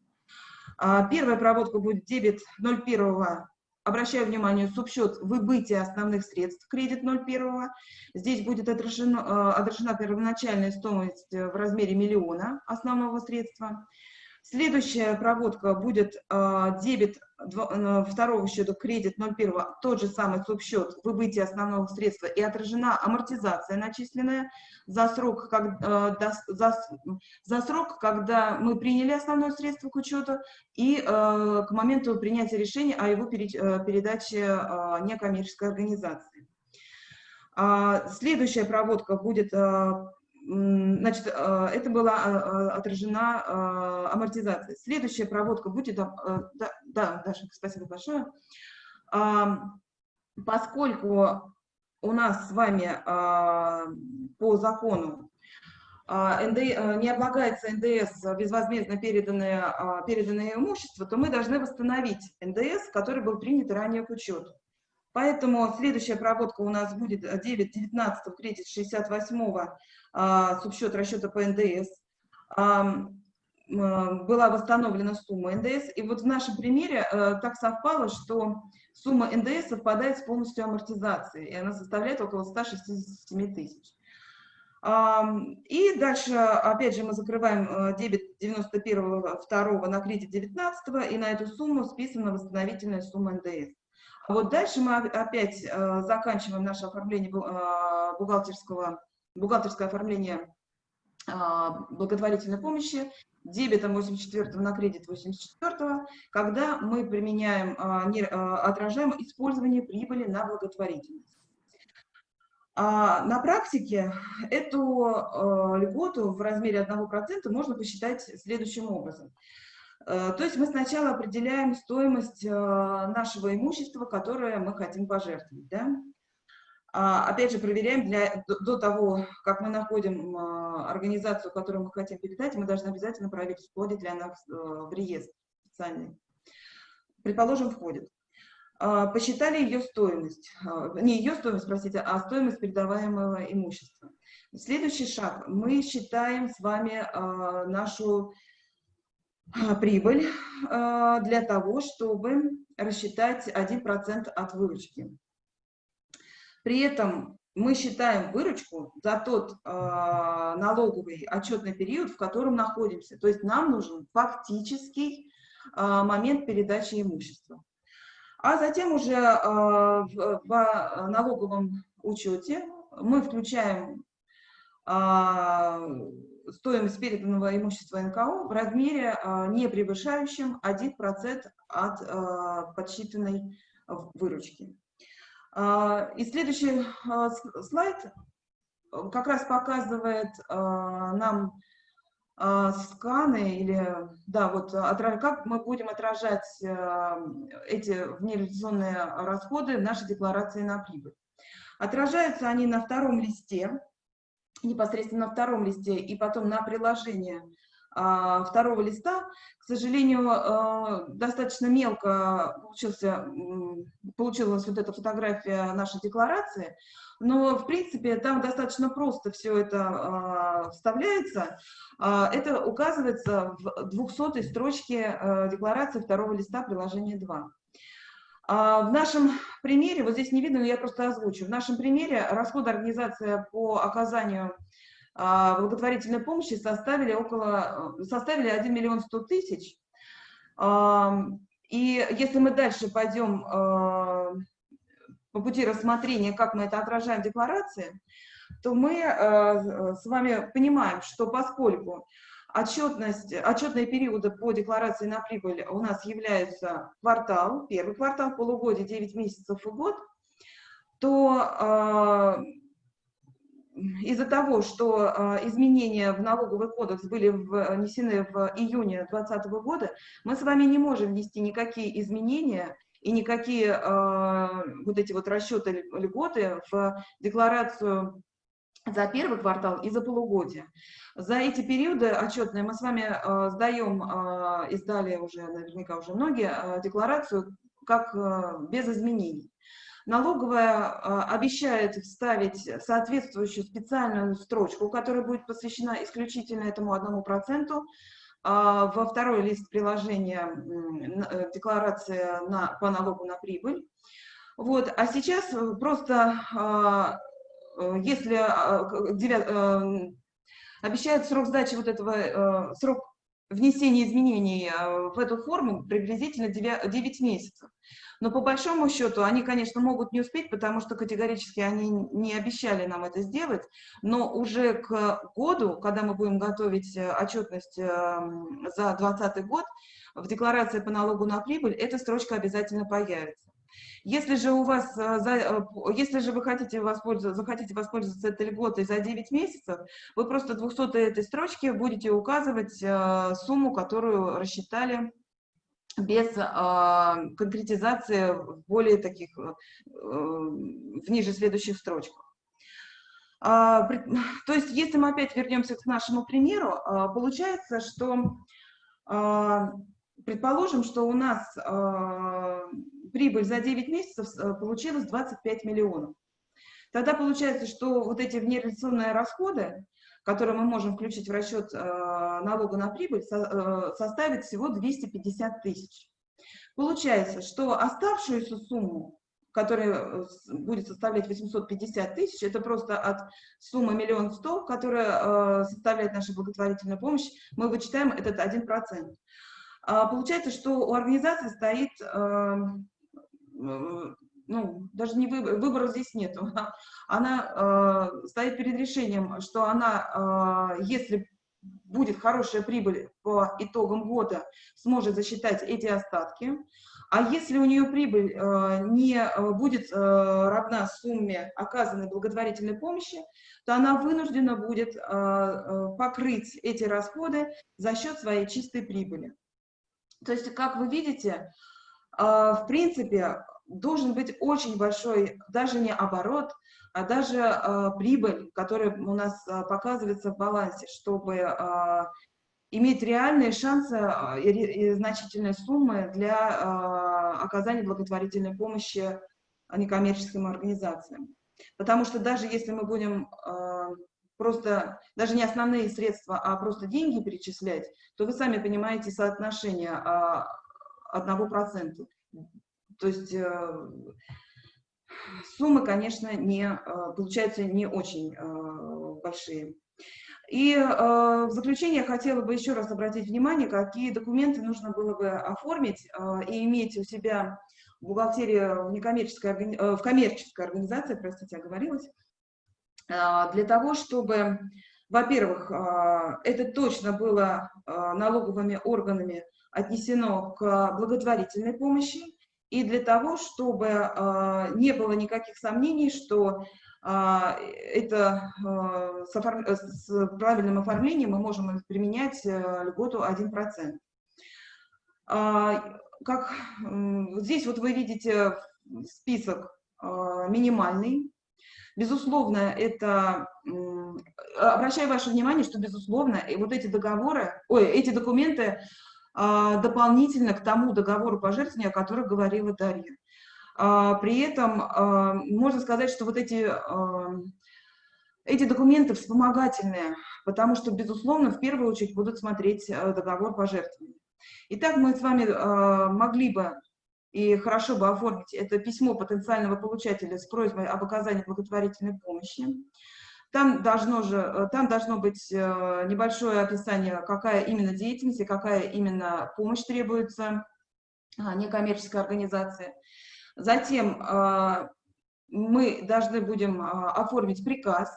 Первая проводка будет дебет 01 Обращаю внимание, субсчет выбытия основных средств, кредит 0,1. Здесь будет отражена, э, отражена первоначальная стоимость в размере миллиона основного средства. Следующая проводка будет э, дебет второго счета, кредит 01, тот же самый субсчет, выбытие основного средства и отражена амортизация начисленная за срок, как, э, за, за срок, когда мы приняли основное средство к учету и э, к моменту принятия решения о его переч, э, передаче э, некоммерческой организации. Следующая проводка будет Значит, а, это была а, а, отражена амортизация. Следующая проводка будет... Да, да Даша, спасибо большое. Поскольку у нас с вами по закону не облагается НДС безвозмездно переданное, переданное имущество, то мы должны восстановить НДС, который был принят ранее к учету. Поэтому следующая проводка у нас будет 9.19 кредит 68 а, субсчет расчета по НДС. Была восстановлена сумма НДС. И вот в нашем примере а, так совпало, что сумма НДС совпадает с полностью амортизацией, и она составляет около 167 тысяч. И дальше, опять же, мы закрываем э, дебет 91 2 на кредит 19 и на эту сумму списана восстановительная сумма НДС. Вот дальше мы опять э, заканчиваем наше оформление э, бухгалтерского, бухгалтерское оформление э, благотворительной помощи дебетом 84 на кредит 84, когда мы применяем, отражаем использование прибыли на благотворительность. А на практике эту льготу в размере 1% можно посчитать следующим образом. Э, то есть мы сначала определяем стоимость э, нашего имущества, которое мы хотим пожертвовать. Да? А, опять же, проверяем для, до того, как мы находим э, организацию, которую мы хотим передать, мы должны обязательно проверить, входит ли она в реестр специальный. Предположим, входит. Посчитали ее стоимость, не ее стоимость, простите, а стоимость передаваемого имущества. Следующий шаг. Мы считаем с вами нашу прибыль а, для того, чтобы рассчитать 1% от выручки. При этом мы считаем выручку за тот э, налоговый отчетный период, в котором находимся. То есть нам нужен фактический момент передачи имущества. А затем уже в налоговом учете мы включаем стоимость переданного имущества НКО в размере, а, не превышающем 1% от а, подсчитанной выручки. А, и следующий слайд как раз показывает нам сканы или, да, вот как мы будем отражать эти внереализационные расходы в нашей декларации на прибыль. Отражаются они на втором листе, непосредственно на втором листе и потом на приложение а, второго листа. К сожалению, а, достаточно мелко получился, получилась вот эта фотография нашей декларации, но, в принципе, там достаточно просто все это вставляется. Это указывается в 200 строчке декларации второго листа приложения 2. В нашем примере, вот здесь не видно, но я просто озвучу, в нашем примере расходы организации по оказанию а, благотворительной помощи составили около, составили 1 миллион 100 тысяч. И если мы дальше пойдем а, по пути рассмотрения, как мы это отражаем в декларации, то мы а, с вами понимаем, что поскольку отчетность, отчетные периоды по декларации на прибыль у нас являются квартал, первый квартал, полугодие, 9 месяцев и год, то из-за того, что э, изменения в налоговый кодекс были внесены в июне 2020 года, мы с вами не можем внести никакие изменения и никакие э, вот эти вот расчеты льготы в декларацию за первый квартал и за полугодие. За эти периоды отчетные мы с вами э, сдаем, э, издали уже наверняка уже многие, э, декларацию как э, без изменений. Налоговая а, обещает вставить соответствующую специальную строчку, которая будет посвящена исключительно этому одному проценту, а, во второй лист приложения э, декларация на, по налогу на прибыль. Вот, а сейчас просто, э, если э, обещают срок сдачи вот этого, срок внесения изменений в эту форму приблизительно 9 месяцев. Но по большому счету они, конечно, могут не успеть, потому что категорически они не обещали нам это сделать, но уже к году, когда мы будем готовить э, отчетность эм, за 2020 год, в декларации по налогу на прибыль эта строчка обязательно появится. Если же у вас, э, э, если же вы хотите воспользоваться, захотите воспользоваться этой льготой за 9 месяцев, вы просто 200 этой строчки будете указывать сумму, которую рассчитали без э, конкретизации в более таких, э, в ниже следующих строчках. А, то есть, если мы опять вернемся к нашему примеру, получается, что, предположим, что у нас прибыль за 9 месяцев э, получилась 25 миллионов. Тогда получается, что вот эти внереализационные расходы, который мы можем включить в расчет э, налога на прибыль, э, составит всего 250 тысяч. Получается, что оставшуюся сумму, которая будет составлять 850 тысяч, это просто от суммы миллион сто, которая составляет наша благотворительная помощь, мы вычитаем этот 1%. А получается, что у организации стоит ну, даже не выбор, выбора здесь нет. Она, она э, стоит перед решением, что она, э, если будет хорошая прибыль по итогам года, сможет засчитать эти остатки. А если у нее прибыль э, не э, будет э, равна сумме оказанной благотворительной помощи, то она вынуждена будет э, э, покрыть эти расходы за счет своей чистой прибыли. То есть, как вы видите, э, в принципе, должен быть очень большой, даже не оборот, а даже э, прибыль, которая у нас э, показывается в балансе, чтобы э, иметь реальные шансы и, и значительные суммы для оказания благотворительной помощи некоммерческим организациям. Потому что даже если мы будем просто, даже не основные средства, а просто деньги перечислять, то вы сами понимаете соотношение одного процента. То есть э, суммы, конечно, не, э, получаются не очень э, большие. И в заключение я хотела бы еще раз обратить внимание, какие документы нужно было бы оформить и иметь у себя в бухгалтерии в, некоммерческой, в коммерческой организации, простите, оговорилась, для того, чтобы, во-первых, это точно было налоговыми органами отнесено к благотворительной помощи, и для того, чтобы э, не было никаких сомнений, что э, это э, с, оформ... с правильным оформлением мы можем применять э, льготу 1%. Э, как, э, здесь вот вы видите список э, минимальный, Безусловно, это, обращаю ваше внимание, что, безусловно, вот эти договоры, ой, эти документы а, дополнительно к тому договору пожертвования, о котором говорила Дарья. А, при этом а, можно сказать, что вот эти, эти документы вспомогательные, потому что, безусловно, в первую очередь будут смотреть договор пожертвования. Итак, мы с вами могли бы и хорошо бы оформить это письмо потенциального получателя с просьбой об оказании благотворительной помощи. Там должно, же, э, там должно быть э, небольшое описание, какая именно деятельность и какая именно помощь требуется а, некоммерческой организации. Затем э, мы должны будем оформить приказ.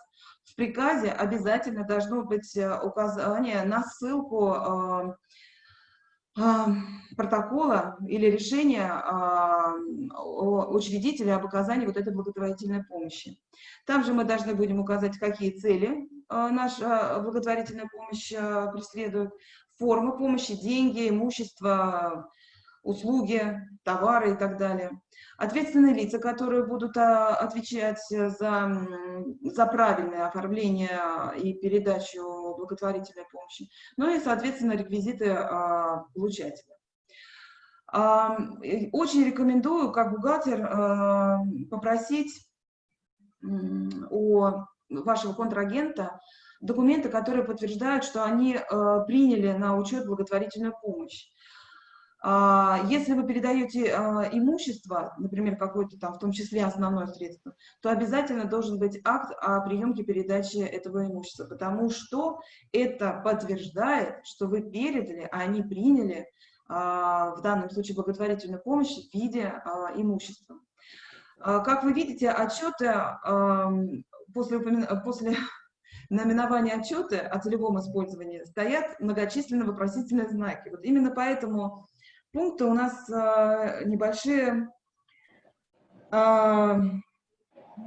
В приказе обязательно должно быть указание на ссылку протокола или решения учредителя об оказании вот этой благотворительной помощи. Там же мы должны будем указать, какие цели а, наша благотворительная помощь а, преследует, формы помощи, деньги, имущество, услуги, товары и так далее. Ответственные лица, которые будут а, отвечать за, за правильное оформление и передачу благотворительной помощи, ну и, соответственно, реквизиты а, получателя. А, очень рекомендую, как бухгалтер, попросить у вашего контрагента документы, которые подтверждают, что они приняли на учет благотворительную помощь. А, если вы передаете а, имущество, например, какое-то там, в том числе основное средство, то обязательно должен быть акт о приемке передачи этого имущества, потому что это подтверждает, что вы передали, а они приняли а, в данном случае благотворительную помощь в виде имущества. Как вы видите, отчеты после, после наименования отчеты о целевом использовании стоят многочисленные вопросительные знаки. Вот именно поэтому пункты у нас а, небольшие, а,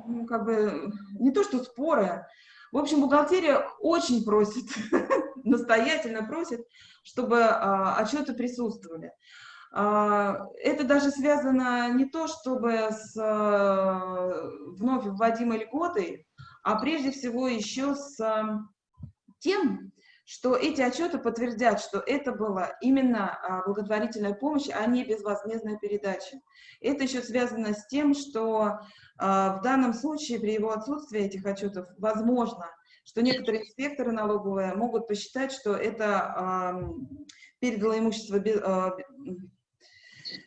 ну, как бы, не то что споры. В общем, бухгалтерия очень просит, настоятельно просит, чтобы а, отчеты присутствовали. А, это даже связано не то, чтобы с а, вновь вводимой льготой, а прежде всего еще с а, тем, что эти отчеты подтвердят, что это была именно а, благотворительная помощь, а не безвозмездная передача. Это еще связано с тем, что а, в данном случае при его отсутствии этих отчетов возможно, что некоторые инспекторы налоговые могут посчитать, что это передало имущество а,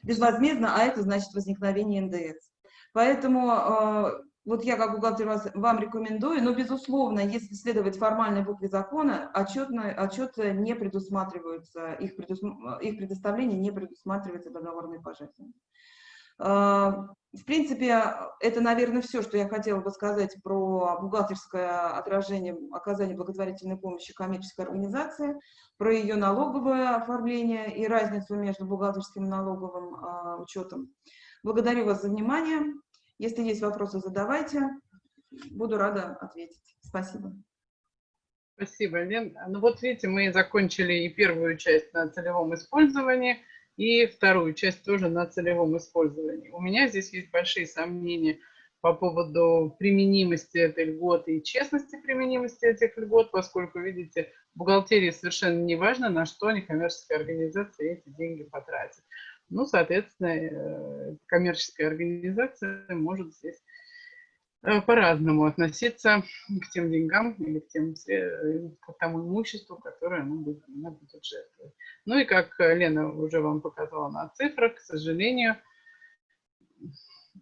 безвозмездно, а это значит возникновение НДС. Поэтому вот я как бухгалтер вас, вам рекомендую, но, безусловно, если следовать формальной букве закона, отчетные, отчеты не предусматриваются, их, предусм, их предоставление не предусматривается договорной пожертвованием. В принципе, это, наверное, все, что я хотела бы сказать про бухгалтерское отражение оказания благотворительной помощи коммерческой организации, про ее налоговое оформление и разницу между бухгалтерским и налоговым а, учетом. Благодарю вас за внимание. Если есть вопросы, задавайте. Буду рада ответить. Спасибо. Спасибо, Лен. Ну вот видите, мы закончили и первую часть на целевом использовании, и вторую часть тоже на целевом использовании. У меня здесь есть большие сомнения по поводу применимости этой льготы и честности применимости этих льгот, поскольку, видите, в бухгалтерии совершенно не важно, на что некоммерческая организация эти деньги потратит. Ну, соответственно, э, коммерческая организация может здесь э, по-разному относиться к тем деньгам или к, тем, к тому имуществу, которое она будет, она будет жертвовать. Ну и как Лена уже вам показала на цифрах, к сожалению,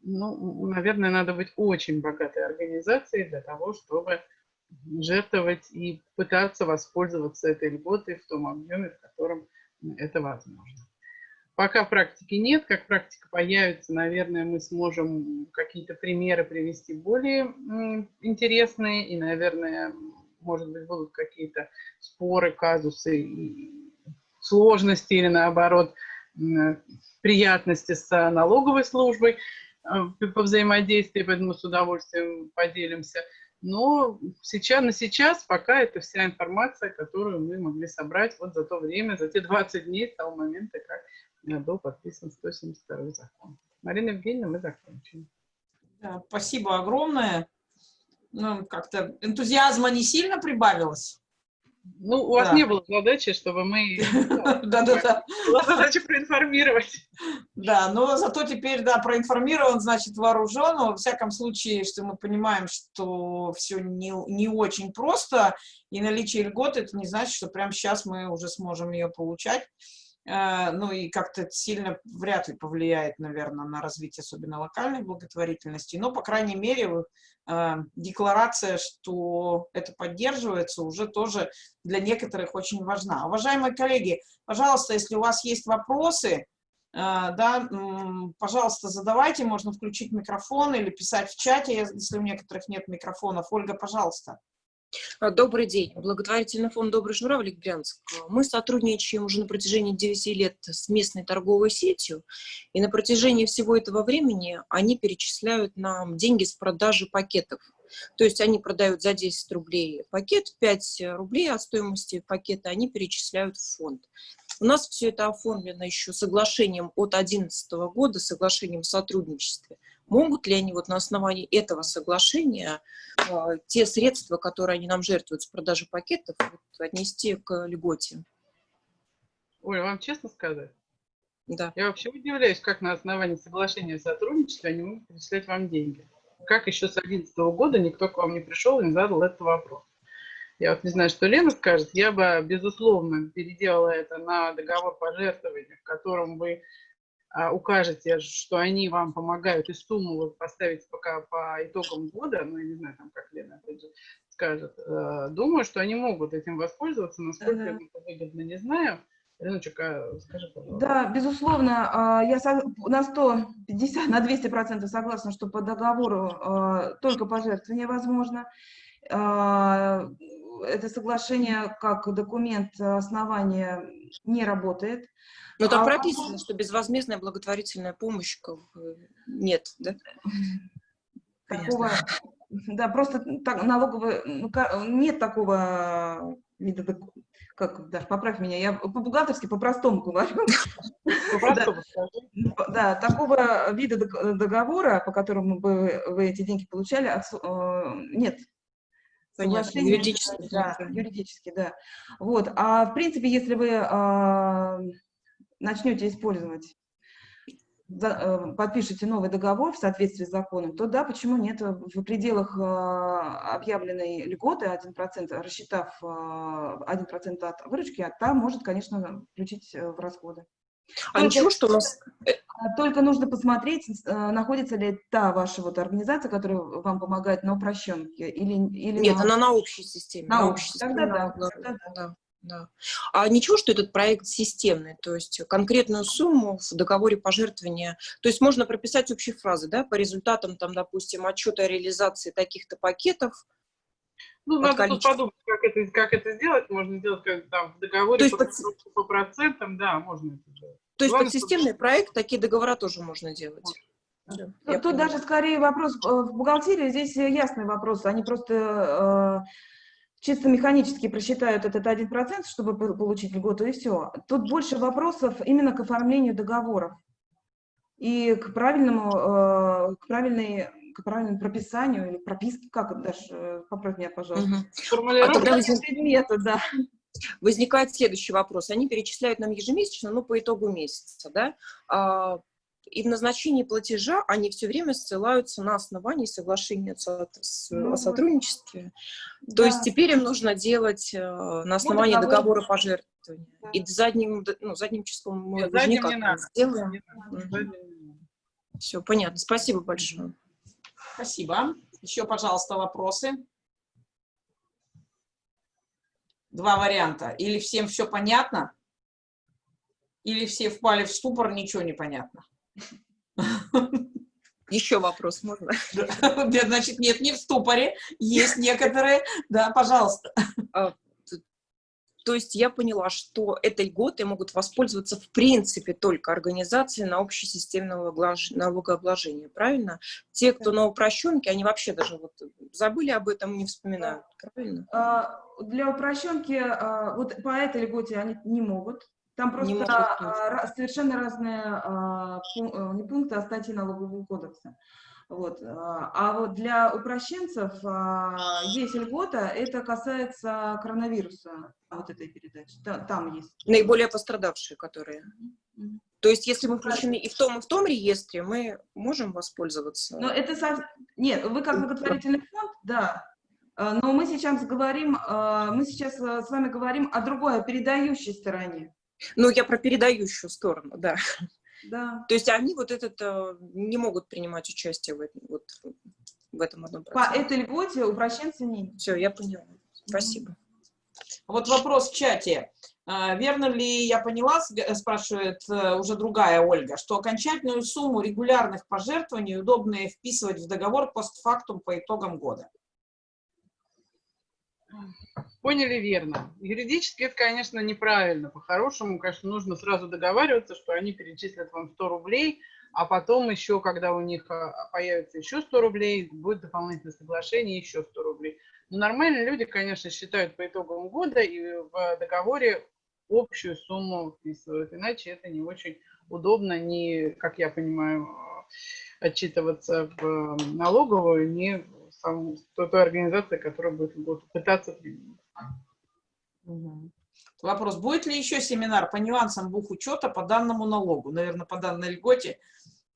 ну, наверное, надо быть очень богатой организацией для того, чтобы жертвовать и пытаться воспользоваться этой льготой в том объеме, в котором это возможно. Пока практики нет, как практика появится, наверное, мы сможем какие-то примеры привести более интересные, и, наверное, может быть, будут какие-то споры, казусы, сложности или, наоборот, приятности с налоговой службой э, по взаимодействию, поэтому с удовольствием поделимся. Но сейчас, на сейчас пока это вся информация, которую мы могли собрать вот за то время, за те 20 дней с того момента, как был подписан 172 закон. Марина Евгеньевна, мы закончим. Да, спасибо огромное. ну, как-то энтузиазма не сильно прибавилось? Ну, у вас Да. не было задачи, чтобы мы... Да-да-да. Была задача проинформировать. Да, но зато теперь, да, проинформирован, значит, вооружен. Во всяком случае, что мы понимаем, что все не, не очень просто, и наличие льгот, это не значит, что прямо сейчас мы уже сможем ее получать. Э, Ну и как-то сильно вряд ли повлияет, наверное, на развитие особенно локальной благотворительности. Но, по крайней мере, э, декларация, что это поддерживается, уже тоже для некоторых очень важна. Уважаемые коллеги, пожалуйста, если у вас есть вопросы, э, да, пожалуйста, задавайте, можно включить микрофон или писать в чате, если у некоторых нет микрофонов. Ольга, пожалуйста. А, Добрый день. Благотворительный фонд «Добрый журавлик» Брянск. Мы сотрудничаем уже на протяжении 9 лет с местной торговой сетью, и на протяжении всего этого времени они перечисляют нам деньги с продажи пакетов. То есть они продают за 10 рублей пакет, 5 рублей от стоимости пакета они перечисляют в фонд. У нас все это оформлено еще соглашением от 2011 года, соглашением о сотрудничестве. Могут ли они вот на основании этого соглашения а, те средства, которые они нам жертвуют с продажи пакетов, вот, отнести к льготе? Оля, вам честно сказать? Да. Я вообще удивляюсь, как на основании соглашения о сотрудничестве они могут перечислять вам деньги. Как еще с 2011 года никто к вам не пришел и не задал этот вопрос. Я вот не знаю, что Лена скажет. Я бы, безусловно, переделала это на договор пожертвования, в котором а, укажете, что они вам помогают, и сумму вы поставите пока по итогам года, ну, я не знаю, там, как Лена опять же скажет. Э, Думаю, что они могут этим воспользоваться, насколько Ага. это выгодно, не знаю. Леночек, а скажи, пожалуйста. Да, безусловно, а, я на 150, на 200 процентов согласна, что по договору а, только пожертвование возможно. Это соглашение как документ основания не работает. Но там А- прописано, что безвозмездная благотворительная помощь как бы, нет, да? Такого, да, просто так, налоговый, ну, нет такого вида, как, Даш, поправь меня, я по-бухгалтерски, по-простому говорю. Да, такого вида дог- договора, по которому бы вы эти деньги получали, э, нет. Понятно, Соглашения, юридически, Да, юридически, да. Вот, а в принципе, если вы а, начнете использовать, э, подпишете новый договор в соответствии с законом, то да, почему нет, в пределах а, объявленной льготы 1%, рассчитав а, 1% от выручки, а та может, конечно, включить э, в расходы. А Только- ничего, что у нас... А Только нужно посмотреть, э, находится ли та ваша вот организация, которая вам помогает на упрощенке, или, или Нет, на- она на общей системе. На на общей, общей тогда системе да, налоговой. тогда да, да. А ничего, что этот проект системный, то есть конкретную сумму в договоре пожертвования, то есть можно прописать общие фразы, да, по результатам, там, допустим, отчета о реализации таких-то пакетов, Ну, надо тут количества. подумать, как это, как это сделать. Можно сделать как там в договоре То есть по, под- по процентам, да, можно это делать. То есть Главное, под системный проект такие договора тоже можно делать. Тут, я тут поняла. даже скорее вопрос э, в бухгалтерии, здесь э, ясный вопрос. Они просто э, чисто механически просчитают этот 1%, чтобы по- получить льготу, и все. Тут больше вопросов именно к оформлению договоров и к правильному, э, к правильной к правильному прописанию или прописке, как это, Даш, э, поправь меня, пожалуйста. Мгм. Формулировка. А тогда возник- предмета, да. возникает следующий вопрос. Они перечисляют нам ежемесячно, ну, по итогу месяца, да, А, и в назначении платежа они все время ссылаются на основании соглашения со- с- Ну о сотрудничестве. То Да. есть теперь им нужно делать э, на основании договор. договора пожертвования. Да. И задним, ну, задним числом мы Нет, уже задним никак не не сделаем. Не надо. Все, понятно. Спасибо большое. Спасибо. Еще, пожалуйста, вопросы. Два варианта. Или всем все понятно, или все впали в ступор, ничего не понятно. Еще вопрос можно? Да, Значит, нет, не в ступоре, есть некоторые. Да, пожалуйста. То есть я поняла, что этой льготой могут воспользоваться в принципе только организации на общесистемного налогообложения, правильно? Те, кто на упрощенке, они вообще даже вот забыли об этом, не вспоминают, правильно? А, Для упрощенки а, вот по этой льготе они не могут. Там просто могут, а, совершенно разные а, э, не пункты, а статьи налогового кодекса. Вот. А а вот для упрощенцев а, есть льгота, это касается коронавируса, вот этой передачи. Та- Там есть. Наиболее пострадавшие, которые. То есть, если мы включены и в том, и в том реестре, мы можем воспользоваться. Но это сов- Нет, вы как благотворительный фонд, да. А, Но мы сейчас говорим, а, мы сейчас а, с вами говорим о другой, о передающей стороне. Ну, я про передающую сторону, да. Да. То есть они вот этот э, не могут принимать участие в этом, вот, в этом одном По проценте. этой льготе упрощенцы не. Все, я поняла. Спасибо. Вот вопрос в чате. А, Верно ли я поняла, г- спрашивает э, уже другая Ольга, что окончательную сумму регулярных пожертвований удобно вписывать в договор постфактум по итогам года? Поняли верно. Юридически это, конечно, неправильно. По-хорошему, конечно, нужно сразу договариваться, что они перечислят вам 100 рублей, а потом еще, когда у них а, появится еще 100 рублей, будет дополнительное соглашение, еще 100 рублей. Но нормальные люди, конечно, считают по итогам года и в договоре общую сумму вписывают. Иначе это не очень удобно, не, как я понимаю, отчитываться в налоговую, не в саму- той, той организации, которая будет, пытаться применить. Вопрос, будет ли еще семинар по нюансам бухучета по данному налогу? Наверное, по данной льготе.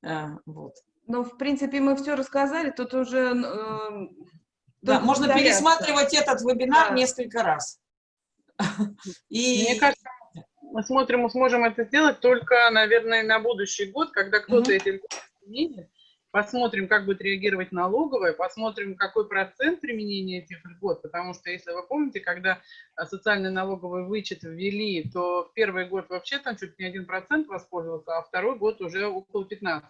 А, Вот. Но, в принципе, мы все рассказали, тут уже... э, Да, можно повторяться. пересматривать этот вебинар Да. несколько раз. И Мне кажется, мы смотрим, мы сможем это сделать только, наверное, на будущий год, когда кто-то Мгм. эти льготы применит. Посмотрим, как будет реагировать налоговая, посмотрим, какой процент применения этих льгот. Потому что, если вы помните, когда а, социальный налоговый вычет ввели, то в первый год вообще там чуть не один процент воспользовался, а второй год уже около 15.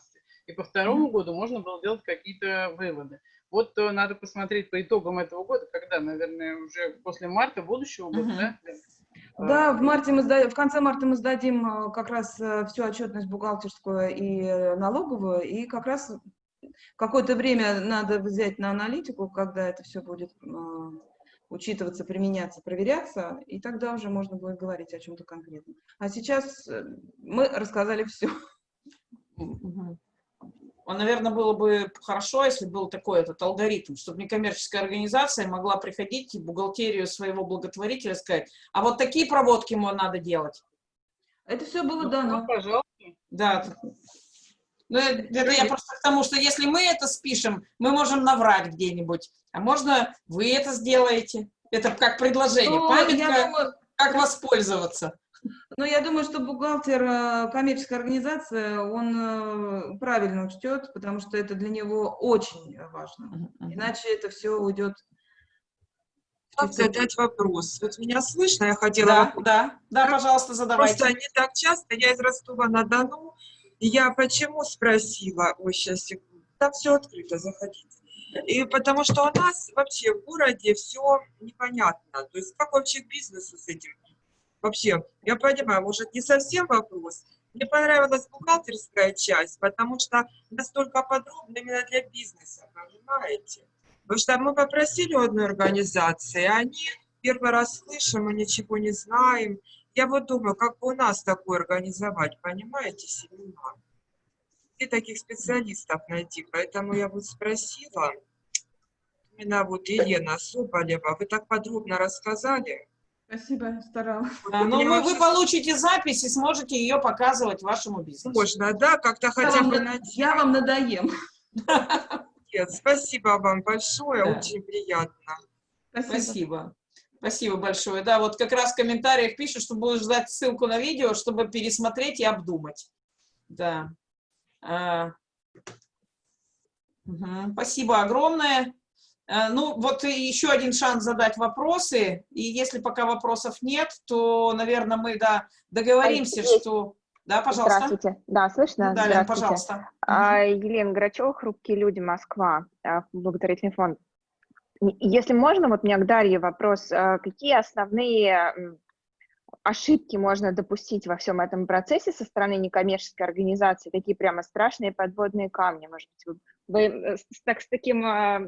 И по второму году можно было делать какие-то выводы. Вот э, надо посмотреть по итогам этого года, когда, наверное, уже после марта будущего года, Мгм. да? Да, в марте мы сда- в конце марта мы сдадим э, как раз э, всю отчетность бухгалтерскую и э, налоговую, и как раз какое-то время надо взять на аналитику, когда это все будет э, учитываться, применяться, проверяться, и тогда уже можно будет говорить о чем-то конкретном. А сейчас э, мы рассказали все. Мгм. А, Наверное, было бы хорошо, если был такой этот алгоритм, чтобы некоммерческая организация могла приходить в бухгалтерию своего благотворителя и сказать, а вот такие проводки ему надо делать. Это все было ну, дано. пожалуйста. Да. Ну, э, это я просто к тому, что если мы это спишем, мы можем наврать где-нибудь. А можно вы это сделаете. Это как предложение. Ну, я Памятка, думаю, как воспользоваться. Ну, я думаю, что бухгалтер э, коммерческой организации, он э, правильно учтет, потому что это для него очень важно. Иначе это все уйдет. задать вопрос? Вот меня слышно, я хотела... Да, вопрос. да, да, пожалуйста, задавайте. Просто не так часто, я из Ростова-на-Дону, и я почему спросила, ой, сейчас, секунду, там все открыто, заходите. И потому что у нас вообще в городе все непонятно, то есть как вообще к бизнесу с этим? Вообще, я понимаю, может не совсем вопрос. Мне понравилась бухгалтерская часть, потому что настолько подробно именно для бизнеса, понимаете? Потому что мы попросили у одной организации, они первый раз слышим, мы ничего не знаем. Я вот думаю, как бы у нас такое организовать, понимаете, семинар? Где таких специалистов найти? Поэтому я вот спросила, именно вот Елена Соболева, вы так подробно рассказали. Спасибо, старалась. А, Ну, Мне вы, вы получите запись и сможете ее показывать вашему бизнесу. Можно, да, как-то хотя бы на- Я вам надоем. Нет, Спасибо вам большое, Да. очень приятно. Спасибо. Спасибо большое. Да, вот как раз в комментариях пишут, что будешь ждать ссылку на видео, чтобы пересмотреть и обдумать. Да. А, мгм. Спасибо огромное. А, Ну, вот еще один шанс задать вопросы. И если пока вопросов нет, то, наверное, мы да, договоримся, есть. что... Да, пожалуйста. Здравствуйте. Да, слышно? Да, Лен, пожалуйста. А, Елена Грачева, «Хрупкие люди. Москва», а, благотворительный фонд. Если можно, вот у меня к Дарье вопрос. А, Какие основные ошибки можно допустить во всем этом процессе со стороны некоммерческой организации? Такие прямо страшные подводные камни, может быть, вы, вы, э, с, так, с, таким, а,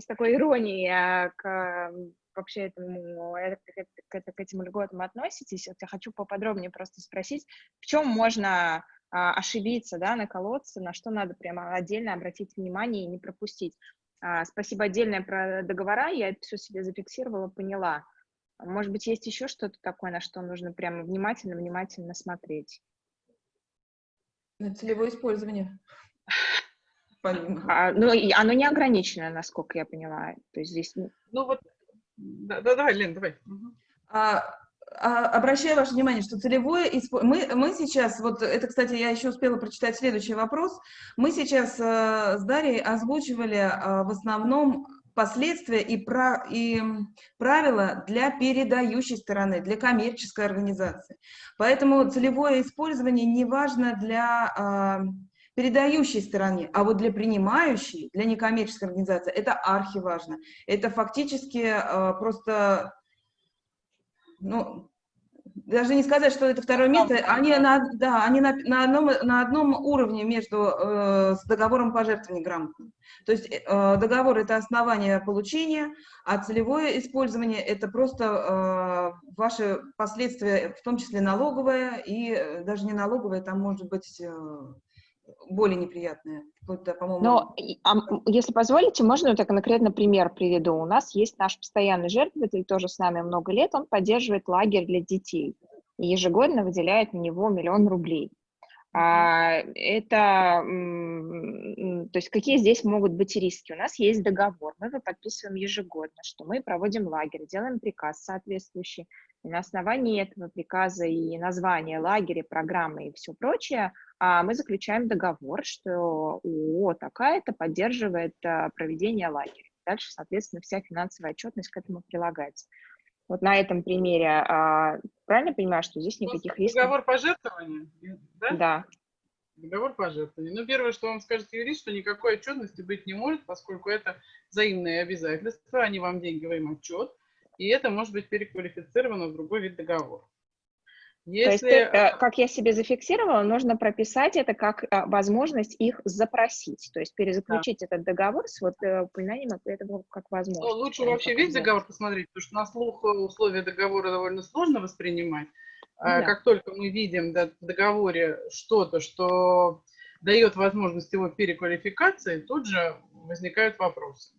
с такой иронией а, к а, вообще этому, э, к, к- к- этим льготам относитесь? Вот я хочу поподробнее просто спросить, в чем можно ошибиться, да, наколоться, на что надо прямо отдельно обратить внимание и не пропустить. Спасибо отдельное про договора, я это все себе зафиксировала, поняла. Может быть, есть еще что-то такое, на что нужно прямо внимательно-внимательно смотреть? На целевое использование. А, ну, и оно не ограничено, насколько я поняла. То есть здесь... ну, Ну вот, да, да, давай, Лен, давай. А, а, обращаю ваше внимание, что целевое испо- мы, мы сейчас, вот это, кстати, я еще успела прочитать следующий вопрос. Мы сейчас э, с Дарьей озвучивали э, в основном последствия и, пра- и правила для передающей стороны, для коммерческой организации. Поэтому целевое использование не важно для а, передающей стороны, а вот для принимающей, для некоммерческой организации, это архиважно. Это фактически э, просто ну, даже не сказать, что это второе место, они на, да, они на, на, одном, на одном уровне между э, с договором пожертвований грамотным. То есть э, договор – это основание получения, а целевое использование – это просто э, ваши последствия, в том числе налоговое, и э, даже не налоговое, там может быть э, более неприятное, вплоть до, по-моему, Но, а, если позволите, можно я так конкретно пример приведу. У нас есть наш постоянный жертвователь, тоже с нами много лет, он поддерживает лагерь для детей и ежегодно выделяет на него миллион рублей. А, это, то есть какие здесь могут быть риски? У нас есть договор, мы его подписываем ежегодно, что мы проводим лагерь, делаем приказ соответствующий, и на основании этого приказа и названия лагеря, программы и все прочее, а, мы заключаем договор, что ООО такая-то поддерживает а, проведение лагеря. Дальше, соответственно, вся финансовая отчетность к этому прилагается. Вот на этом примере а, правильно понимаю, что здесь никаких рисков? Договор пожертвования, да? Да. Договор пожертвования. Ну, первое, что вам скажет юрист, что никакой отчетности быть не может, поскольку это взаимные обязательства, они вам деньги, вы им отчет, и это может быть переквалифицировано в другой вид договора. То есть, Если... ты, э, как я себе зафиксировала, нужно прописать это как э, возможность их запросить, то есть перезаключить этот договор с вот э, упоминанием этого как Ну, возможность. лучше а не вообще весь договор посмотреть, потому что на слух э, условия договора довольно сложно воспринимать. А да. Как только мы видим да, в договоре что-то, что дает возможность его переквалификации, тут же возникают вопросы.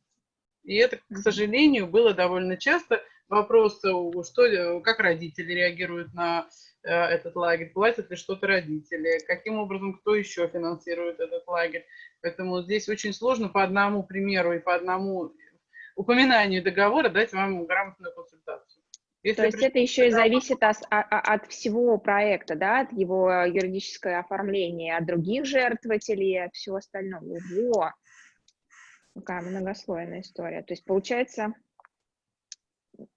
И это, к сожалению, было довольно часто. Вопросы, у- что, ли- как родители реагируют на э, этот лагерь, платят ли что-то родители, каким образом, кто еще финансирует этот лагерь. Поэтому здесь очень сложно по одному примеру и по одному упоминанию договора дать вам грамотную консультацию. Если То есть это еще и зависит ос- а- а- от всего проекта, да, от его юридического оформления, от других жертвователей, от всего остального. Ого! Какая многослойная история. То есть получается,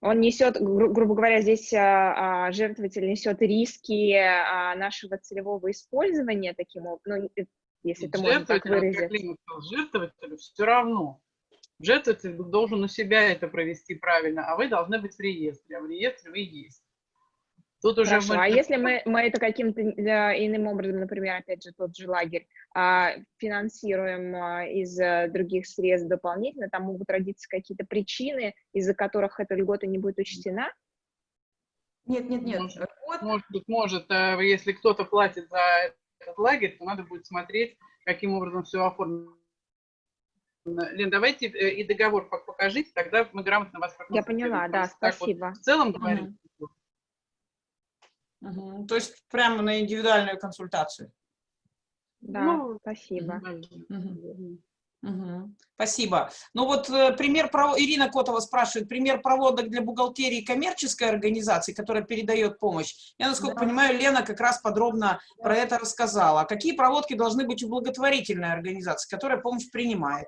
он несет, гру- грубо говоря, здесь а, а, жертвователь несет риски а, нашего целевого использования таким образом, ну, если это можно так выразить. жертвователю все равно. Жертвователь должен у себя это провести правильно, а вы должны быть в реестре, а в реестре вы есть. Тут уже Хорошо, мы- а если мы, мы это каким-то э, иным образом, например, опять же, тот же лагерь, а, финансируем а, из э, других средств дополнительно, там могут родиться какие-то причины, из-за которых эта льгота не будет учтена? Нет, нет, нет. Может, Вот, Может быть, может, э, если кто-то платит за этот лагерь, то надо будет смотреть, каким образом все оформлено. Лен, давайте и договор пок- покажите, тогда мы грамотно вас Я поняла, да. Так вот спасибо. в целом говорить. Мгм. То есть прямо на индивидуальную консультацию. Да, Ну, спасибо. Мгм. Мгм. Спасибо. Ну вот э, пример, Ирина Котова спрашивает, пример проводок для бухгалтерии коммерческой организации, которая передает помощь. Я, насколько Да. понимаю, Лена как раз подробно про это рассказала. Какие проводки должны быть у благотворительной организации, которая помощь принимает?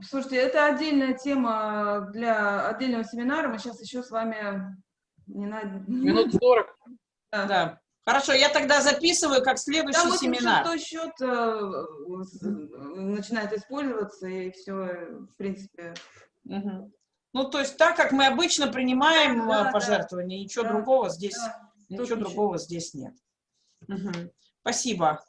Слушайте, это отдельная тема для отдельного семинара. Мы сейчас еще с вами не на... Минут 40. Да. Да. Хорошо, я тогда записываю как следующий Там очень семинар. шестой счет э, начинает использоваться, и все, в принципе. Мгм. Ну, то есть так, как мы обычно принимаем Да, э, да, пожертвования, ничего да, другого здесь, да, ничего другого здесь нет. Мгм. Спасибо.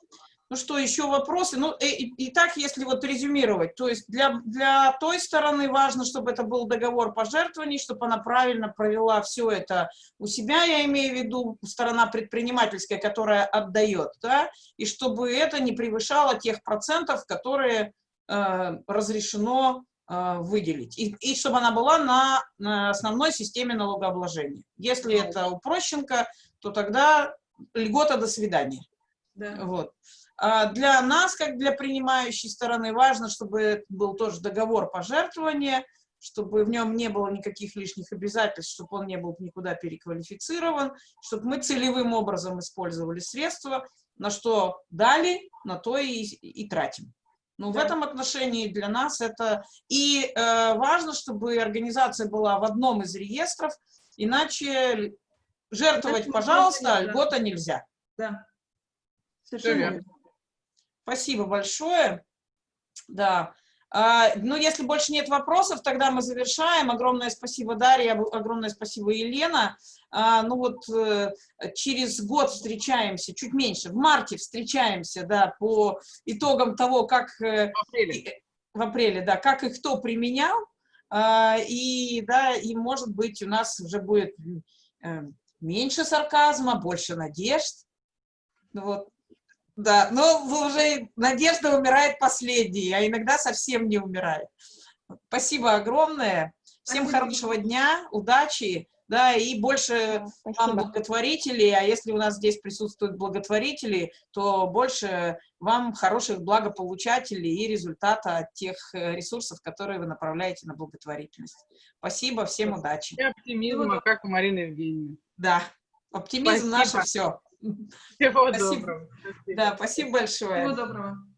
Ну что, еще вопросы? Ну, и, и, и так, если вот резюмировать, то есть для, для той стороны важно, чтобы это был договор пожертвований, чтобы она правильно провела все это у себя, я имею в виду сторона предпринимательская, которая отдает, да, и чтобы это не превышало тех процентов, которые э, разрешено э, выделить, и, и чтобы она была на, на основной системе налогообложения. Если это упрощенка, то тогда льгота до свидания. Да. Вот. А Для нас, как для принимающей стороны, важно, чтобы это был тоже договор пожертвования, чтобы в нем не было никаких лишних обязательств, чтобы он не был никуда переквалифицирован, чтобы мы целевым образом использовали средства, на что дали, на то и, и тратим. Ну, в Да. этом отношении для нас это... И э, важно, чтобы организация была в одном из реестров, иначе жертвовать, пожалуйста, льгота нельзя. Да. Совершенно верно. Спасибо большое. Да. А, Ну, если больше нет вопросов, тогда мы завершаем. Огромное спасибо, Дарья, огромное спасибо, Елена. А, Ну вот э, через год встречаемся, чуть меньше, в марте встречаемся, да, по итогам того, как э, В апреле. и- в апреле, да, как и кто применял, А, и, да, и, может быть, у нас уже будет э, меньше сарказма, больше надежд. Ну Вот. Да, но уже надежда умирает последней, а иногда совсем не умирает. Спасибо огромное. Всем Спасибо. хорошего дня, удачи, да, и больше вам благотворителей, а если у нас здесь присутствуют благотворители, то больше вам хороших благополучателей и результата от тех э, ресурсов, которые вы направляете на благотворительность. Спасибо, всем удачи. И оптимизма, как у Марины Евгеньевны. Да, оптимизм наше Спасибо. все. Всего Спасибо. доброго. Да, спасибо большое. Всего доброго.